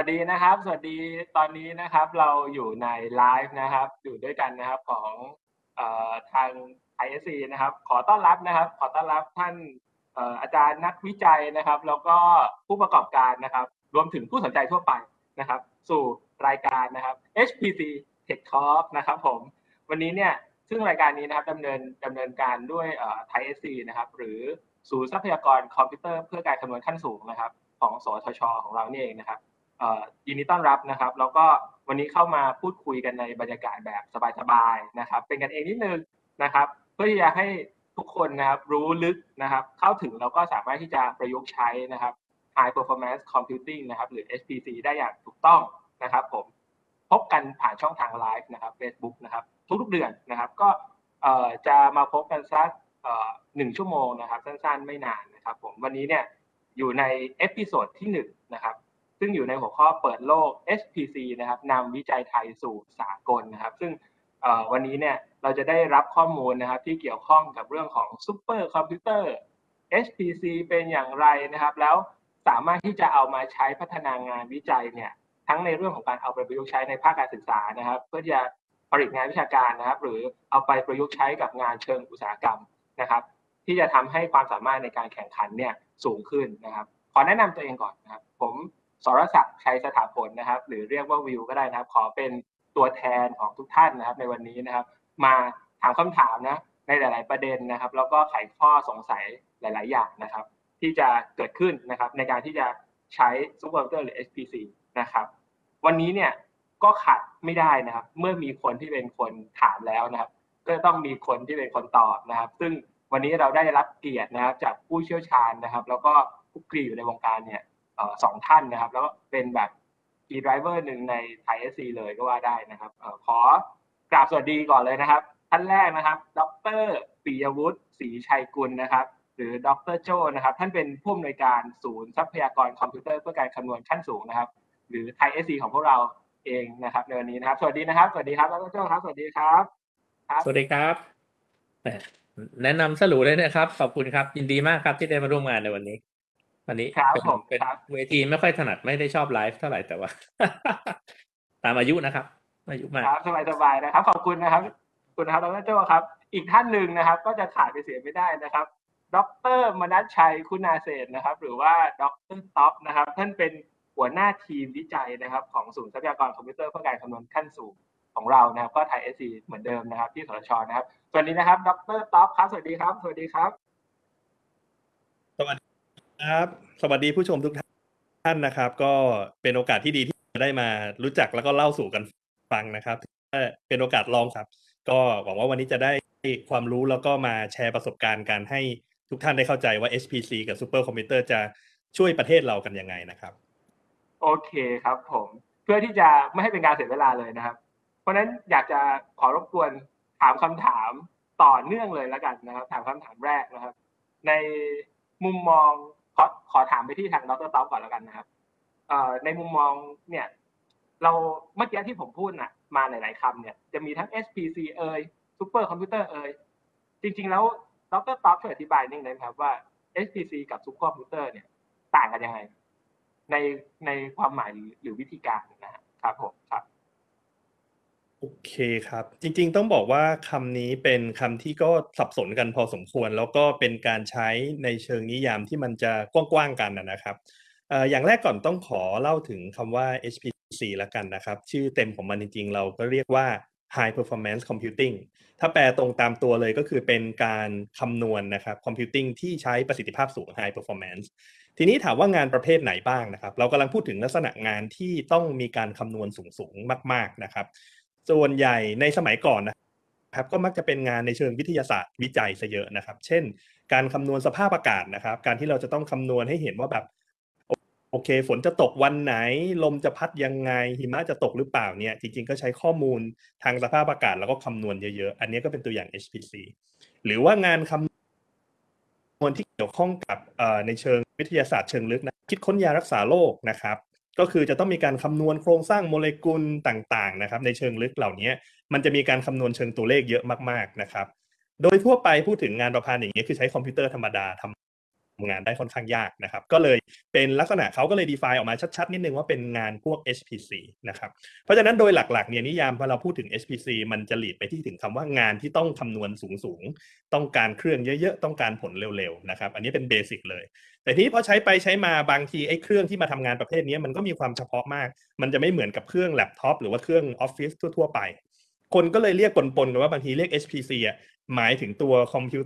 สวัสดีนะครับ สวัสดีตอนนี้นะครับ เราอยู่ในไลฟ์นะครับ อยู่ด้วยกันนะครับของออทาง ISC นะครับ ขอต้อนรับนะครับ ขอต้อนรับท่านออาจารย์นักวิจัยนะครับ แล้วก็ผู้ประกอบการนะครับ รวมถึงผู้สนใจทั่วไปนะครับ สู่รายการนะครับ HPC Tech Talk นะครับ ผม วันนี้เนี่ยซึ่งรายการนี้นะครับดำเนินดำเนินการด้วยเอ่อ Thai SC นะครับ หรือศูนย์ทรัพยากรคอมพิวเตอร์เพื่อการคำนวณขั้นสูงนะครับ ของสทช ของเรานี่เองนะครับ ยินดีต้อนรับนะครับ แล้วก็วันนี้เข้ามาพูดคุยกันในบรรยากาศแบบสบายๆนะครับ เป็นกันเองนิดนึงนะครับ เพื่อที่จะให้ทุกคนนะครับรู้ลึกนะครับ เข้าถึงแล้วก็สามารถที่จะประยุกต์ใช้นะครับ High Performance Computing นะครับ หรือ HPC ได้อย่างถูกต้องนะครับ ผมพบกันผ่านช่องทางไลฟ์นะครับ Facebook นะครับ ทุกๆเดือนนะครับ ก็จะมาพบกันสักหนึ่งชั่วโมงนะครับ สั้นๆไม่นานนะครับ ผมวันนี้เนี่ยอยู่ใน episode ที่หนึ่งนะครับ ซึ่งอยู่ในหัวข้อเปิดโลก HPC นะครับนำวิจัยไทยสู่สากลนะครับ ซึ่งวันนี้เนี่ยเราจะได้รับข้อมูลนะครับที่เกี่ยวข้องกับเรื่องของซูเปอร์คอมพิวเตอร์ HPC เป็นอย่างไรนะครับ แล้วสามารถที่จะเอามาใช้พัฒนางานวิจัยเนี่ยทั้งในเรื่องของการเอาไปประยุกต์ใช้ในภาคการศึกษานะครับ เพื่อจะผลิตงานวิชาการนะครับ หรือเอาไปประยุกต์ใช้กับงานเชิงอุตสาหกรรมนะครับ ที่จะทำให้ความสามารถในการแข่งขันเนี่ยสูงขึ้นนะครับ ขอแนะนำตัวเองก่อนนะครับ ผม สรศักดิ์ชัยสถาผลนะครับ หรือเรียกว่าวิวก็ได้นะครับ ขอเป็นตัวแทนของทุกท่านนะครับ ในวันนี้นะครับ มาถามคำถามนะในหลาย ๆ ประเด็นนะครับ แล้วก็ไขข้อสงสัยหลาย ๆ อย่างนะครับ ที่จะเกิดขึ้นนะครับ ในการที่จะใช้ซูเปอร์คอมพิวเตอร์หรือ HPC นะครับ วันนี้เนี่ยก็ขาดไม่ได้นะครับ เมื่อมีคนที่เป็นคนถามแล้วนะครับ ก็ต้องมีคนที่เป็นคนตอบนะครับ ซึ่งวันนี้เราได้รับเกียรตินะครับ จากผู้เชี่ยวชาญนะครับ แล้วก็ผู้คลุกคลีอยู่ในวงการเนี่ย สองท่านนะครับ แล้วก็เป็นแบบ key driver หนึ่งใน ThaiSC เลยก็ว่าได้นะครับอขอกราบสวัสดีก่อนเลยนะครับ ท่านแรกนะครับ ดรปิยวุฒิศรีชัยกุลนะครับ หรือดรโจนะครับ ท่านเป็นผู้อำนวยการศูนย์ทรัพยากรคอมพิวเตอร์เพื่อการคำนวณขั้นสูงนะครับ หรือ ThaiSC ของพวกเราเองนะครับในวันนี้นะครับ สวัสดีนะครับ สวัสดีครับดรโจครับ สวัสดีครับ สวัสดีครับแหมแนะนำสรุปเลยนะครับ ขอบคุณครับ ยินดีมากครับที่ได้มาร่วมงานในวันนี้ วันนี้ครับเป็นผมเป็นครับเวทีไม่ค่อยถนัดไม่ได้ชอบไลฟ์เท่าไหร่แต่ว่า ตามอายุนะครับ อายุมากครับสบายๆนะครับ ขอบคุณนะครับขอบคุณนะครับดรโจครับ อีกท่านหนึ่งนะครับ ก็จะขาดไปเสียไม่ได้นะครับ ดรมนัชชัยคุณาเศรษฐ์นะครับ หรือว่าดรท็อปนะครับ ท่านเป็นหัวหน้าทีมวิจัยนะครับ ของศูนย์ทรัพยากรคอมพิวเตอร์เพื่อการคำนวณขั้นสูงของเรานะครับ ก็ ThaiSC เหมือนเดิมนะครับ ที่สวทชนะครับสวัสดีนะครับ ดรท็อปครับ สวัสดีครับ สวัสดีครับสวัสดี ครับ สวัสดีผู้ชมทุกท่านนะครับ ก็เป็นโอกาสที่ดีที่ได้มารู้จักแล้วก็เล่าสู่กันฟังนะครับเป็นโอกาสลองครับ ก็หวังว่าวันนี้จะได้ความรู้แล้วก็มาแชร์ประสบการณ์การให้ทุกท่านได้เข้าใจว่า HPC กับซูเปอร์คอมพิวเตอร์จะช่วยประเทศเรากันยังไงนะครับ โอเคครับผมเพื่อที่จะไม่ให้เป็นการเสียเวลาเลยนะครับ เพราะฉะนั้นอยากจะขอรบกวนถามคำถามต่อเนื่องเลยแล้วกันนะครับ ถามคำถามแรกนะครับ ในมุมมอง อขอถามไปที่ทางดรท็อปก่อนแล้วกันนะครับเอ่อในมุมมองเนี่ย เราเมื่อกี้ที่ผมพูดน่ะมาหลาย ๆคำเนี่ยจะมีทั้ง HPC เอ่ยซูเปอร์คอมพิวเตอร์เอ่ยจริง ๆ แล้วดรท็อปช่วยอธิบายนิดนึงนะครับว่า HPC กับซูเปอร์คอมพิวเตอร์เนี่ยต่างกันยังไง ในในความหมายหรือหรือวิธีการนะครับผมครับ โอเคครับ จริง ๆ ต้องบอกว่าคำนี้เป็นคำที่ก็สับสนกันพอสมควร แล้วก็เป็นการใช้ในเชิงนิยามที่มันจะกว้างๆกันนะนะครับเอ่ออย่างแรกก่อนต้องขอเล่าถึงคำว่า HPC ละกันนะครับ ชื่อเต็มของมันจริง ๆ เราก็เรียกว่า High Performance Computing ถ้าแปลตรงตามตัวเลยก็คือเป็นการคำนวณนะครับ Computing ที่ใช้ประสิทธิภาพสูง High Performance ทีนี้ถามว่างานประเภทไหนบ้างนะครับ เรากำลังพูดถึงลักษณะงานที่ต้องมีการคำนวณสูงๆมาก ๆนะครับ ส่วนใหญ่ในสมัยก่อนนะครับก็มักจะเป็นงานในเชิงวิทยาศาสตร์วิจัยซะเยอะนะครับ เช่น การคำนวณสภาพอากาศนะครับ การที่เราจะต้องคำนวณให้เห็นว่าแบบโอเค ฝนจะตกวันไหน ลมจะพัดยังไง หิมะจะตกหรือเปล่าเนี่ย จริง ๆ ก็ใช้ข้อมูลทางสภาพอากาศแล้วก็คำนวณเยอะๆ อันนี้ก็เป็นตัวอย่าง HPC หรือว่างานคำนวณที่เกี่ยวข้องกับในเชิงวิทยาศาสตร์เชิงลึกนะคิดค้นยารักษาโรคนะครับ ก็คือจะต้องมีการคำนวณโครงสร้างโมเลกุลต่างๆนะครับ ในเชิงลึกเหล่านี้มันจะมีการคำนวณเชิงตัวเลขเยอะมากๆนะครับ โดยทั่วไปพูดถึงงานประพันธ์อย่างนี้ยคือใช้คอมพิวเตอร์ธรรมดาทำ งานได้ค่อนข้างยากนะครับ ก็เลยเป็นลักษณะเขาก็เลย define ออกมาชัดๆ นิดนึงว่าเป็นงานพวก HPC นะครับ เพราะฉะนั้นโดยหลักๆเนี่ยนิยามพอเราพูดถึง HPC มันจะหลีดไปที่ถึงคำว่างานที่ต้องคำนวณสูงๆ ต้องการเครื่องเยอะๆ ต้องการผลเร็วๆ นะครับ อันนี้เป็นเบสิกเลย แต่ทีนี้พอใช้ไปใช้มาบางทีไอ้เครื่องที่มาทำงานประเภทนี้มันก็มีความเฉพาะมาก มันจะไม่เหมือนกับเครื่องแล็ปท็อปหรือว่าเครื่องออฟฟิศทั่วๆไป คนก็เลยเรียกปนๆกันว่าบางทีเรียก HPC อะหมายถึงตัวคอมพิว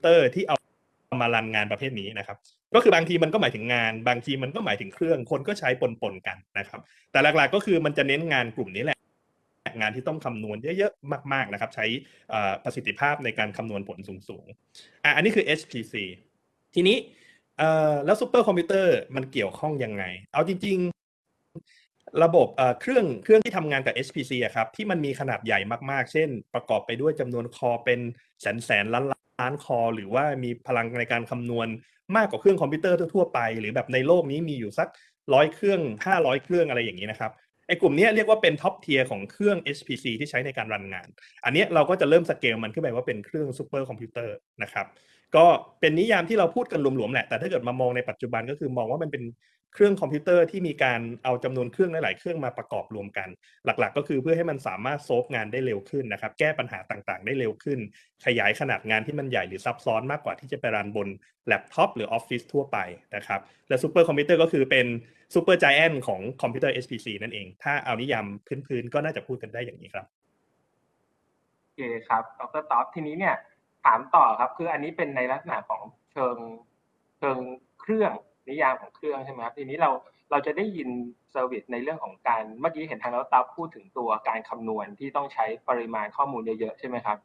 เตอร์ที่เอา มา run งานประเภทนี้นะครับ ก็คือบางทีมันก็หมายถึงงาน บางทีมันก็หมายถึงเครื่อง คนก็ใช้ปนๆกันนะครับ แต่หลักๆก็คือมันจะเน้นงานกลุ่มนี้แหละงานที่ต้องคำนวณเยอะๆมาก ๆนะครับ ใช้ประสิทธิภาพในการคำนวณผลสูงๆอะอันนี้คือ HPC ทีนี้แล้วซูเปอร์คอมพิวเตอร์มันเกี่ยวข้องยังไง เอาจริง ๆ ระบบเอ่อเครื่องเครื่องที่ทำงานกับ HPC อะครับที่มันมีขนาดใหญ่มากๆ เช่น ประกอบไปด้วยจำนวน core เป็นแสนแสนล้านล้าน core หรือว่ามีพลังในการคำนวณมากกว่าเครื่องคอมพิวเตอร์ทั่วไป หรือแบบในโลกนี้มีอยู่สักร้อยเครื่องห้าร้อยเครื่องอะไรอย่างนี้นะครับไอ้กลุ่มนี้เรียกว่าเป็น top tier ของเครื่อง HPC ที่ใช้ในการ run งาน อันนี้เราก็จะเริ่มสเกลมันขึ้นไปว่าเป็นเครื่องซูเปอร์คอมพิวเตอร์นะครับ ก็เป็นนิยามที่เราพูดกันหลวมๆแหละ แต่ถ้าเกิดมามองในปัจจุบันก็คือมองว่ามันเป็น เครื่องคอมพิวเตอร์ที่มีการเอาจำนวนเครื่องหลาย ๆ เครื่องมาประกอบรวมกัน หลัก ๆ ก็คือเพื่อให้มันสามารถ solve งานได้เร็วขึ้นนะครับ แก้ปัญหาต่าง ๆ ได้เร็วขึ้น ขยายขนาดงานที่มันใหญ่หรือซับซ้อนมากกว่าที่จะไป run บนแล็ปท็อปหรือออฟฟิศทั่วไปนะครับ และซูเปอร์คอมพิวเตอร์ก็คือเป็น super giant ของคอมพิวเตอร์ HPC นั่นเอง ถ้าเอานิยามพื้น ๆ ก็น่าจะพูดกันได้อย่างนี้ครับโอเคครับดร.ท็อปทีนี้เนี่ยถามต่อครับ คืออันนี้เป็นในลักษณะของเชิงเชิงเครื่อง นิยามของเครื่องใช่ไหมครับทีนี้เราเราจะได้ยิน service ในเรื่องของการเมื่อกี้เห็นทางดร.ท็อปพูดถึงตัวการคำนวณที่ต้องใช้ปริมาณข้อมูลเยอะๆใช่ไหมครับ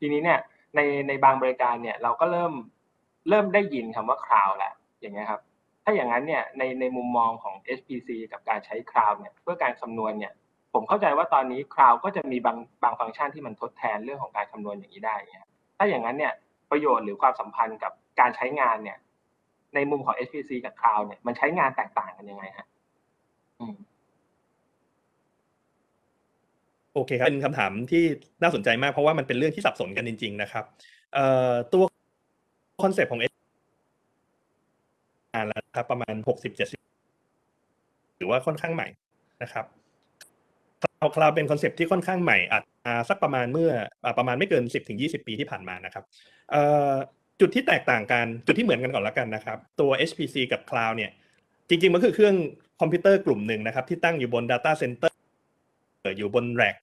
ทีนี้เนี่ยในในบางบริการเนี่ยเราก็เริ่มเริ่มได้ยินคำว่า cloud แหละอย่างเงี้ยครับถ้าอย่างนั้นเนี่ยในในมุมมองของ HPC กับการใช้ cloud เนี่ยเพื่อการคำนวณเนี่ยผมเข้าใจว่าตอนนี้ cloud ก็จะมีบางบางฟังก์ชันที่มันทดแทนเรื่องของการคำนวณอย่างนี้ได้เนี่ยถ้าอย่างนั้นเนี่ยประโยชน์หรือความสัมพันธ์กับการใช้งานเนี่ย ในมุมของ HPC กับ cloud เนี่ยมันใช้งานแตกต่างกันยังไงฮะโอเคครับเป็นคำถามที่น่าสนใจมากเพราะว่ามันเป็นเรื่องที่สับสนกันจริง ๆ นะครับเอ่อตัวคอนเซปต์ของ S นานแล้วครับประมาณหกสิบเจ็ดสิบหรือว่าค่อนข้างใหม่นะครับ cloud cloud เป็น concept ที่ค่อนข้างใหม่อาจสักประมาณเมื่อประมาณไม่เกินสิบถึงยี่สิบปีที่ผ่านมานะครับ จุดที่แตกต่างกันจุดที่เหมือนกันก่อนละกันนะครับ ตัว HPC กับ Cloud เนี่ย จริง ๆ มันคือเครื่องคอมพิวเตอร์กลุ่มหนึ่งนะครับ ที่ตั้งอยู่บน Data Center อยู่บน rack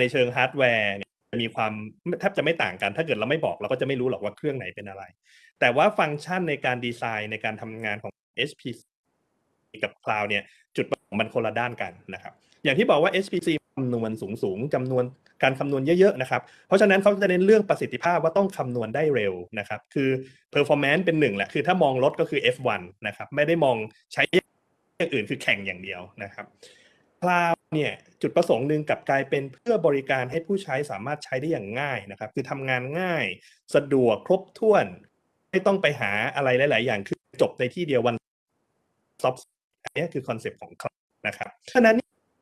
ในเชิงฮาร์ดแวร์มีความแทบจะไม่ต่างกัน ถ้าเกิดเราไม่บอกเราก็จะไม่รู้หรอกว่าเครื่องไหนเป็นอะไร แต่ว่าฟังก์ชันในการดีไซน์ในการทำงานของ HPC กับ Cloud เนี่ย จุดประสงค์มันคนละด้านกันนะครับ อย่างที่บอกว่า HPC คำนวณสูงๆจำนวน การคำนวณเยอะๆนะครับ เพราะฉะนั้นเขาจะเน้นเรื่องประสิทธิภาพว่าต้องคำนวณได้เร็วนะครับ คือ performance เป็นหนึ่งแหละ คือถ้ามองรถก็คือ F1 นะครับ ไม่ได้มองใช้อย่างอื่นคือแข่งอย่างเดียวนะครับ Cloud เนี่ยจุดประสงค์หนึ่งกับกลายเป็นเพื่อบริการให้ผู้ใช้สามารถใช้ได้อย่างง่ายนะครับ คือทำงานง่าย สะดวกครบถ้วน ไม่ต้องไปหาอะไรหลาย ๆ อย่างคือจบในที่เดียววันซอฟอันนี้คือ concept ของ Cloud นะครับฉะนั้น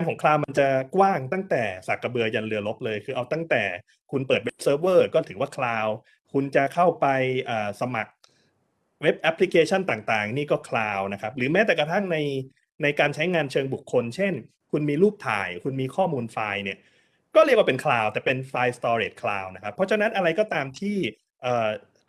ของ cloud มันจะกว้างตั้งแต่สากกระเบือยันเรือรบเลย คือเอาตั้งแต่คุณเปิด web server ก็ถือว่า cloud คุณจะเข้าไปสมัคร web application ต่างๆ นี่ก็ cloud นะครับหรือแม้แต่กระทั่งในในการใช้งานเชิงบุคคล เช่น คุณมีรูปถ่าย คุณมีข้อมูลไฟล์เนี่ยก็เรียกว่าเป็น cloud แต่เป็นไฟล์ storage cloud นะครับเพราะฉะนั้นอะไรก็ตามที่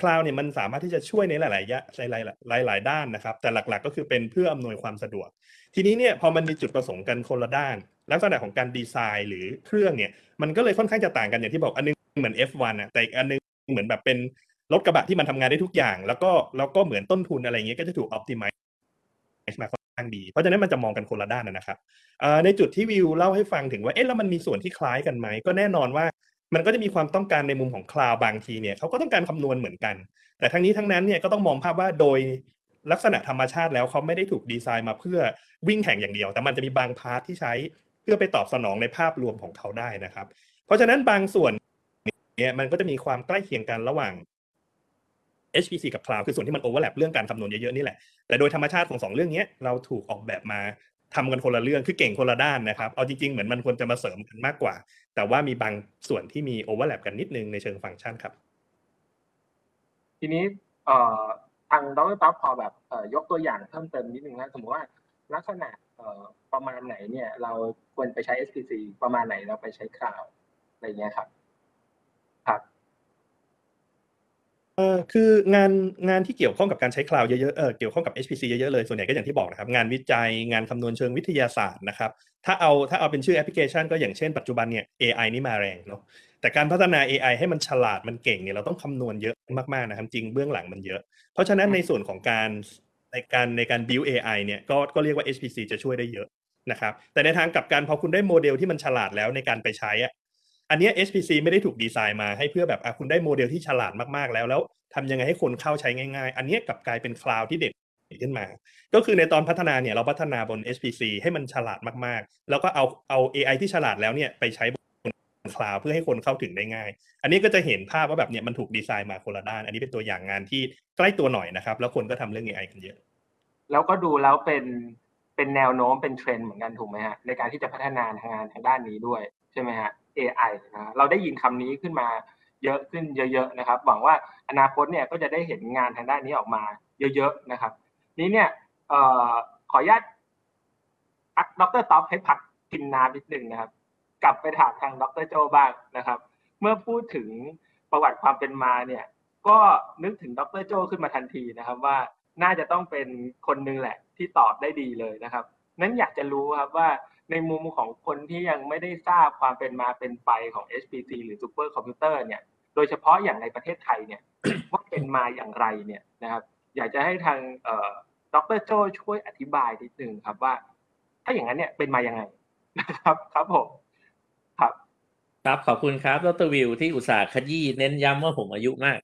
คลาวเนี่ยมันสามารถที่จะช่วยในหลายๆยะหลายๆหลายๆด้านนะครับ แต่หลักๆก็คือเป็นเพื่ออำนวยความสะดวก ทีนี้เนี่ยพอมันมีจุดประสงค์กันคนละด้าน ลักษณะของการดีไซน์หรือเครื่องเนี่ยมันก็เลยค่อนข้างจะต่างกันอย่างที่บอกอันนึงเหมือน F1 อะแต่อีกอันนึงเหมือนแบบเป็นรถกระบะที่มันทำงานได้ทุกอย่าง แล้วก็แล้วก็เหมือนต้นทุนอะไรเงี้ยก็จะถูก optimize มาค่อนข้างดีเพราะฉะนั้นมันจะมองกันคนละด้านนะครับในจุดที่วิวเล่าให้ฟังถึงว่าเอ๊ะแล้วมันมีส่วนที่คล้ายกันไหมก็แน่นอนว่ามันก็จะมีความต้องการในมุมของ cloud บางทีเนี่ยเขาก็ต้องการคำนวณเหมือนกัน แต่ทั้งนี้ทั้งนั้นเนี่ยก็ต้องมองภาพว่าโดย ลักษณะธรรมชาติแล้วเขาไม่ได้ถูกดีไซน์มาเพื่อวิ่งแข่งอย่างเดียว แต่มันจะมีบาง part ที่ใช้เพื่อไปตอบสนองในภาพรวมของเขาได้นะครับ เพราะฉะนั้นบางส่วนเนี่ยมันก็จะมีความใกล้เคียงกันระหว่าง HPC กับ Cloud คือส่วนที่มัน overlap เรื่องการคำนวณเยอะๆนี่แหละ แต่โดยธรรมชาติของสองเรื่องนี้เราถูกออกแบบมาทำกันคนละเรื่องคือเก่งคนละด้านนะครับ เอาจริงๆ เหมือนมันควรจะมาเสริมกันมากกว่า แต่ว่ามีบางส่วนที่มี overlap กันนิดนึงในเชิงฟังก์ชันครับ ทีนี้ ทางดร.ท็อปพอแบบยกตัวอย่างเพิ่มเติมนิดนึงนะสมมติว่าลักษณะประมาณไหนเนี่ย เราควรไปใช้ HPC ประมาณไหนเราไปใช้ cloud อะไรเงี้ยครับครับเออคืองานงานที่เกี่ยวข้องกับการใช้ cloud เยอะๆเออเกี่ยวข้องกับ HPC เยอะๆเลยส่วนใหญ่ก็อย่างที่บอกนะครับ งานวิจัยงานคำนวณเชิงวิทยาศาสตร์นะครับ ถ้าเอาถ้าเอาเป็นชื่อแอปพลิเคชันก็อย่างเช่นปัจจุบันเนี่ย AI นี่มาแรงเนาะ แต่การพัฒนา AI ให้มันฉลาดมันเก่งเนี่ยเราต้องคำนวณเยอะมากๆนะครับจริงเบื้องหลังมันเยอะ เพราะฉะนั้นในส่วนของการในการในการ build AI เนี่ยก็ก็เรียกว่า HPC จะช่วยได้เยอะนะครับแต่ในทางกลับกันพอคุณได้โมเดลที่มันฉลาดแล้วในการไปใช้อะอันเนี้ย HPC ไม่ได้ถูกดีไซน์มาให้เพื่อแบบอะคุณได้โมเดลที่ฉลาดมากๆแล้ว แล้วทำยังไงให้คนเข้าใช้ง่ายๆ อันเนี้ยกลับกลายเป็น cloud ที่เด่นขึ้นมา ก็คือในตอนพัฒนาเนี่ยเราพัฒนาบน HPC ให้มันฉลาดมากๆ แล้วก็เอาเอา AI ที่ฉลาดแล้วเนี่ยไปใช้บน คลาวเพื่อให้คนเข้าถึงได้ง่าย อันนี้ก็จะเห็นภาพว่าแบบเนี่ยมันถูกดีไซน์มาคนละด้าน อันนี้เป็นตัวอย่างงานที่ใกล้ตัวหน่อยนะครับ แล้วคนก็ทำเรื่อง AI กันเยอะ แล้วก็ดูแล้วเป็นเป็นแนวโน้มเป็นเทรนด์เหมือนกันถูกไหมฮะในการที่จะพัฒนาทางงานทางด้านนี้ด้วยใช่ไหมฮะ AI นะเราได้ยินคำนี้ขึ้นมาเยอะขึ้นเยอะๆนะครับ หวังว่าอนาคตเนี่ยก็จะได้เห็นงานทางด้านนี้ออกมาเยอะๆนะครับ นี้เนี่ยออขออนุญาตพักดร.ท็อปให้พักกินน้ำนิดนึงนะครับ กลับไปถามทางดร.โจบ้างนะครับ เมื่อพูดถึงประวัติความเป็นมาเนี่ย ก็นึกถึงดร.โจขึ้นมาทันทีนะครับว่าน่าจะต้องเป็นคนนึงแหละที่ตอบได้ดีเลยนะครับ นั้นอยากจะรู้ครับว่าในมุมของคนที่ยังไม่ได้ทราบความเป็นมาเป็นไปของ HPC หรือซูเปอร์คอมพิวเตอร์เนี่ย โดยเฉพาะอย่างในประเทศไทยเนี่ยว่าเป็นมาอย่างไรเนี่ยนะครับ อยากจะให้ทางดรโจช่วยอธิบายนิดนึงครับว่า ถ้าอย่างนั้นเนี่ยเป็นมายังไงนะครับ ครับผม ครับ ขอบคุณครับดรวิวที่อุตส่าห์ขยี้เน้นย้ำว่าผมอายุมาก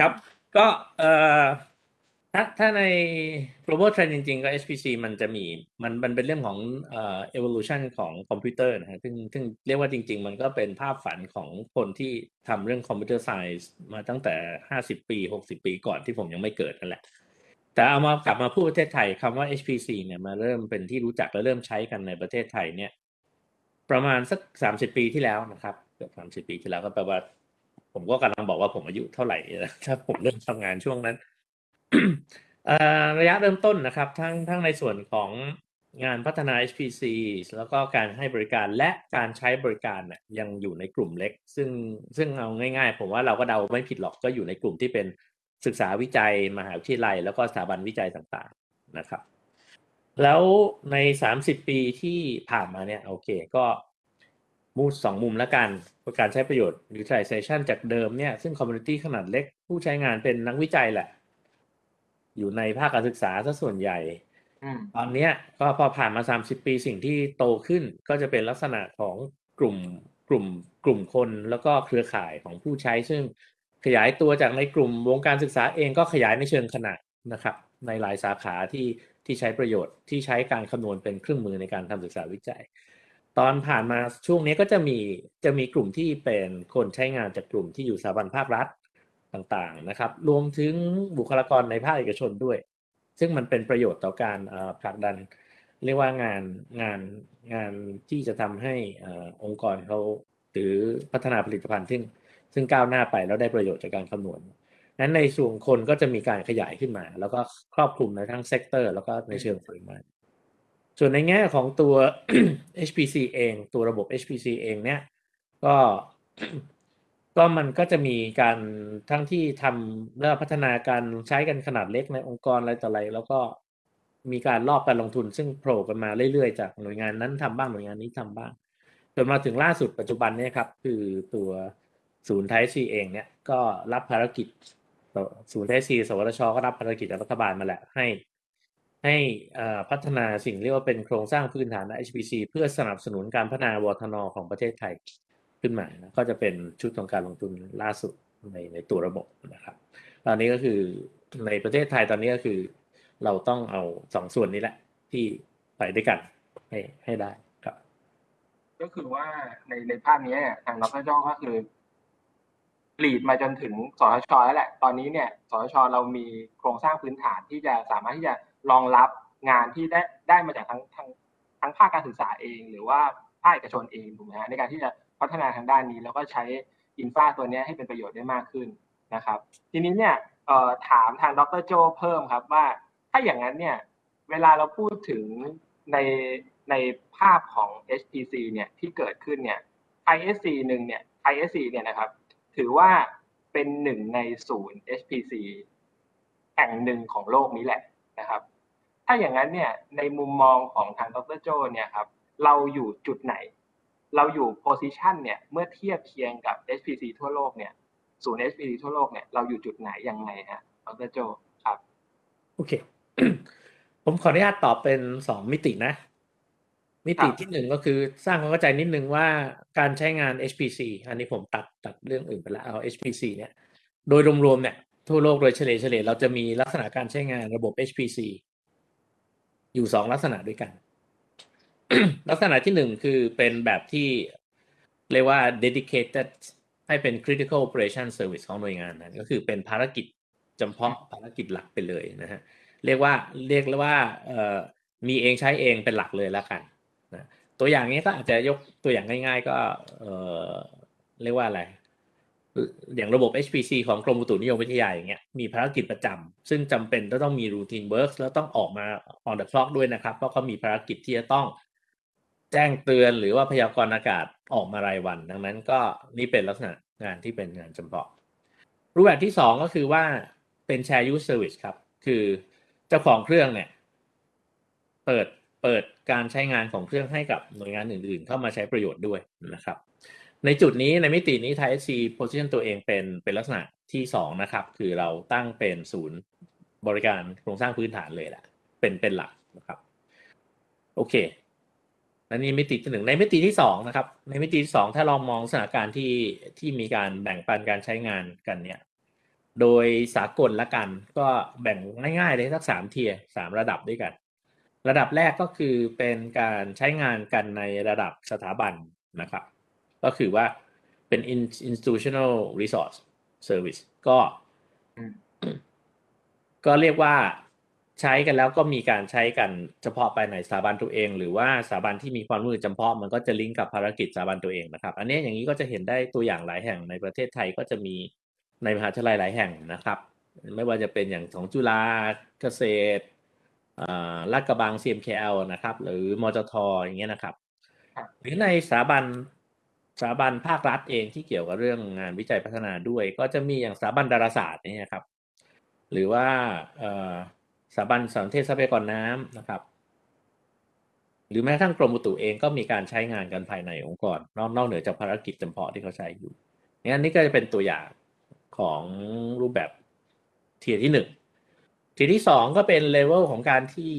ครับ ก็เอ่อถ้าถ้าใน global trend จริงๆ ก็ HPC มันจะมีมันมันเป็นเรื่องของเอ่อ evolution ของคอมพิวเตอร์นะฮะซึ่งซึ่งเรียกว่าจริง ๆ มันก็เป็นภาพฝันของคนที่ทำเรื่อง computer science มาตั้งแต่ห้าสิบปีหกสิบปีก่อนที่ผมยังไม่เกิดนั่นแหละ แต่เอามากลับมาพูดประเทศไทยคำว่า HPC เนี่ยมาเริ่มเป็นที่รู้จักและเริ่มใช้กันในประเทศไทยเนี่ย ประมาณสักสามสิบปีที่แล้วนะครับเกือบสามสิบปีที่แล้วก็แปลว่า ผมก็กำลังบอกว่าผมอายุเท่าไหร่ถ้าผมเริ่มทำงานช่วงนั้นระยะเริ่มต้นนะครับ ทั้งทั้งในส่วนของงานพัฒนา HPC แล้วก็การให้บริการและการใช้บริการเนี่ยยังอยู่ในกลุ่มเล็ก ซึ่งซึ่งเอาง่ายๆ ผมว่าเราก็เดาไม่ผิดหรอกก็อยู่ในกลุ่มที่เป็นศึกษาวิจัยมหาวิทยาลัย แล้วก็สถาบันวิจัยต่างๆนะครับ แล้วในสามสิบปีที่ผ่านมาเนี่ยโอเคก็มูดสองมุมแล้วกันการใช้ประโยชน์ utilization จากเดิมเนี่ยซึ่ง community ขนาดเล็กผู้ใช้งานเป็นนักวิจัยแหละ อยู่ในภาคการศึกษาซะส่วนใหญ่อืมตอนเนี้ยก็พอผ่านมา 30 ปีสิ่งที่โตขึ้นก็จะเป็นลักษณะของกลุ่มกลุ่มกลุ่มคนแล้วก็เครือข่ายของผู้ใช้ ซึ่งขยายตัวจากในกลุ่มวงการศึกษาเองก็ขยายในเชิงขนาดนะครับ ในหลายสาขาที่ ที่ใช้ประโยชน์ที่ใช้การคำนวณเป็นเครื่องมือในการทำศึกษาวิจัย ตอนผ่านมาช่วงนี้ก็จะมีจะมีกลุ่มที่เป็นคนใช้งานจากกลุ่มที่อยู่สถาบันภาครัฐต่างๆนะครับ รวมถึงบุคลากรในภาคเอกชนด้วย ซึ่งมันเป็นประโยชน์ต่อการผลักดัน เรียกว่างานงานงานที่จะทำให้เอ่อองค์กรเขาหรือพัฒนาผลิตภัณฑ์ซึ่งซึ่งก้าวหน้าไปแล้วได้ประโยชน์จากการคำนวณ นั้นในส่วนคนก็จะมีการขยายขึ้นมา แล้วก็ครอบคลุมในทั้ง sector แล้วก็ในเชิงปริมาณส่วนในแง่ของตัว HPC เอง ตัวระบบ HPC เองเนี่ยก็ก็มันก็จะมีการทั้งที่ทำเรื่องพัฒนาการใช้กันขนาดเล็กในองค์กรอะไรต่ออะไร แล้วก็มีการรอบการลงทุนซึ่งโผล่กันมาเรื่อยๆ จากหน่วยงานนั้นทำบ้างหน่วยงานนี้ทำบ้างจนมาถึงล่าสุดปัจจุบันเนี่ยครับ คือตัวศูนย์ไทยซีเองเนี่ยก็รับภารกิจ ศูนย์ไทยซีสวทชก็รับภารกิจจากรัฐบาลมาแหละให้ ให้พัฒนาสิ่งเรียกว่าเป็นโครงสร้างพื้นฐาน HPC เพื่อสนับสนุนการพัฒนาวทนของประเทศไทยขึ้นมานะก็จะเป็นชุดของการลงทุนล่าสุดในในตัวระบบนะครับ ตอนนี้ก็คือในประเทศไทยตอนนี้ก็คือ เราต้องเอาสองส่วนนี้แหละ ที่ไปด้วยกันให้ให้ได้ครับ ก็คือว่าในในภาพนี้เนี่ยทางดรโจก็คือ ลีดมาจนถึงสทชแล้วแหละ ตอนนี้เนี่ยสทชเรามีโครงสร้างพื้นฐานที่จะสามารถที่จะรองรับงานที่ได้ได้มาจากทั้งทั้งทั้งภาคการศึกษาเอง หรือว่าภาคเอกชนเองถูกไหมฮะในการที่จะพัฒนาทางด้านนี้ แล้วก็ใช้อินฟราตัวนี้ให้เป็นประโยชน์ได้มากขึ้นนะครับ ทีนี้เนี่ยถามทางดรโจเพิ่มครับว่า ถ้าอย่างนั้นเนี่ยเวลาเราพูดถึงในในภาพของ HPC เนี่ยที่เกิดขึ้นเนี่ย ISC หนึ่งเนี่ย ISC เนี่ยนะครับ ถือว่าเป็นหนึ่งในศูนย์ HPC แห่งหนึ่งของโลกนี้แหละนะครับ ถ้าอย่างนั้นเนี่ยในมุมมองของทางดรโจเนี่ยครับเราอยู่จุดไหน เราอยู่โพซิชันเนี่ยเมื่อเทียบเคียงกับ HPC ทั่วโลกเนี่ยศูนย์ HPC ทั่วโลกเนี่ยเราอยู่จุดไหนยังไงฮะดรโจครับโอเคผมขออนุญาตตอบเป็นสองมิตินะ มิติครับที่หนึ่งก็คือสร้างความเข้าใจนิดนึงว่าการใช้งาน HPC อันนี้ผมตัดตัดเรื่องอื่นไปแล้วเอา HPC เนี่ย โดยรวมๆเนี่ย ทั่วโลกโดยเฉลี่ยเฉลี่ยเราจะมีลักษณะการใช้งานระบบ HPC อยู่สองลักษณะด้วยกัน ลักษณะที่หนึ่งคือเป็นแบบที่เรียกว่า dedicated ให้เป็น critical operation service ของหน่วยงานนั้นก็คือเป็นภารกิจจำเพาะภารกิจหลักไปเลยนะฮะเรียกว่าเรียกว่าเอ่อมีเองใช้เองเป็นหลักเลยแล้วกันนะ ตัวอย่างนี้ก็อาจจะยกตัวอย่างง่าย ๆ ก็เออเรียกว่าอะไร อย่างระบบ HPC ของกรมอุตุนิยมวิทยาอย่างเงี้ยมีภารกิจประจำซึ่งจำเป็นจะต้องมี routine work แล้วต้องออกมา on the clock ด้วยนะครับ เพราะเขามีภารกิจที่จะต้องแจ้งเตือนหรือว่าพยากรณ์อากาศออกมารายวัน ดังนั้นก็นี่เป็นลักษณะงานที่เป็นงานจำเพาะ รูปแบบที่สองก็คือว่าเป็น share use service ครับ คือเจ้าของเครื่องเนี่ย เปิด เปิดการใช้งานของเครื่องให้กับหน่วยงานอื่นๆ เข้ามาใช้ประโยชน์ด้วยนะครับ ในจุดนี้ในมิตินี้ Thai SC position ตัวเองเป็นเป็นลักษณะที่สองนะครับ คือเราตั้งเป็นศูนย์บริการโครงสร้างพื้นฐานเลยแหละเป็นเป็นหลักนะครับ โอเคและนี่มิติที่หนึ่งในมิติที่สองนะครับ ในมิติที่สองถ้าเรามองสถานการณ์ที่ที่มีการแบ่งปันการใช้งานกันเนี่ย โดยสากลละกันก็แบ่งง่ายๆเลยสักสามเทียสามระดับด้วยกัน ระดับแรกก็คือเป็นการใช้งานกันในระดับสถาบันนะครับ ก็คือว่าเป็น in- institutional resource service ก็อืมก็เรียกว่าใช้กันแล้วก็มีการใช้กันเฉพาะไปในสถาบันตัวเอง หรือว่าสถาบันที่มีความร่วมมือจำเพาะมันก็จะลิงก์กับภารกิจสถาบันตัวเองนะครับ อันนี้อย่างนี้ก็จะเห็นได้ตัวอย่างหลายแห่งในประเทศไทยก็จะมีในมหาวิทยาลัยหลายแห่งนะครับ ไม่ว่าจะเป็นอย่างของจุฬาเกษตรอ่า ลาดกระบัง CMKL นะครับ หรือมจทอย่างเงี้ยนะครับครับ หรือในสถาบันสถาบันภาครัฐเองที่เกี่ยวกับเรื่องงานวิจัยพัฒนาด้วย ก็จะมีอย่างสถาบันดาราศาสตร์เนี่ยครับ หรือว่าเอ่อสถาบันสารสนเทศทรัพยากรน้ำนะครับ หรือแม้กระทั่งกรมอุตุเองก็มีการใช้งานกันภายในองค์กร นอกนอกเหนือจากภารกิจจำเพาะที่เขาใช้อยู่งั้นนี่ก็จะเป็นตัวอย่างของรูปแบบ tier ที่หนึ่ง tier ที่สองก็เป็น level ของการที่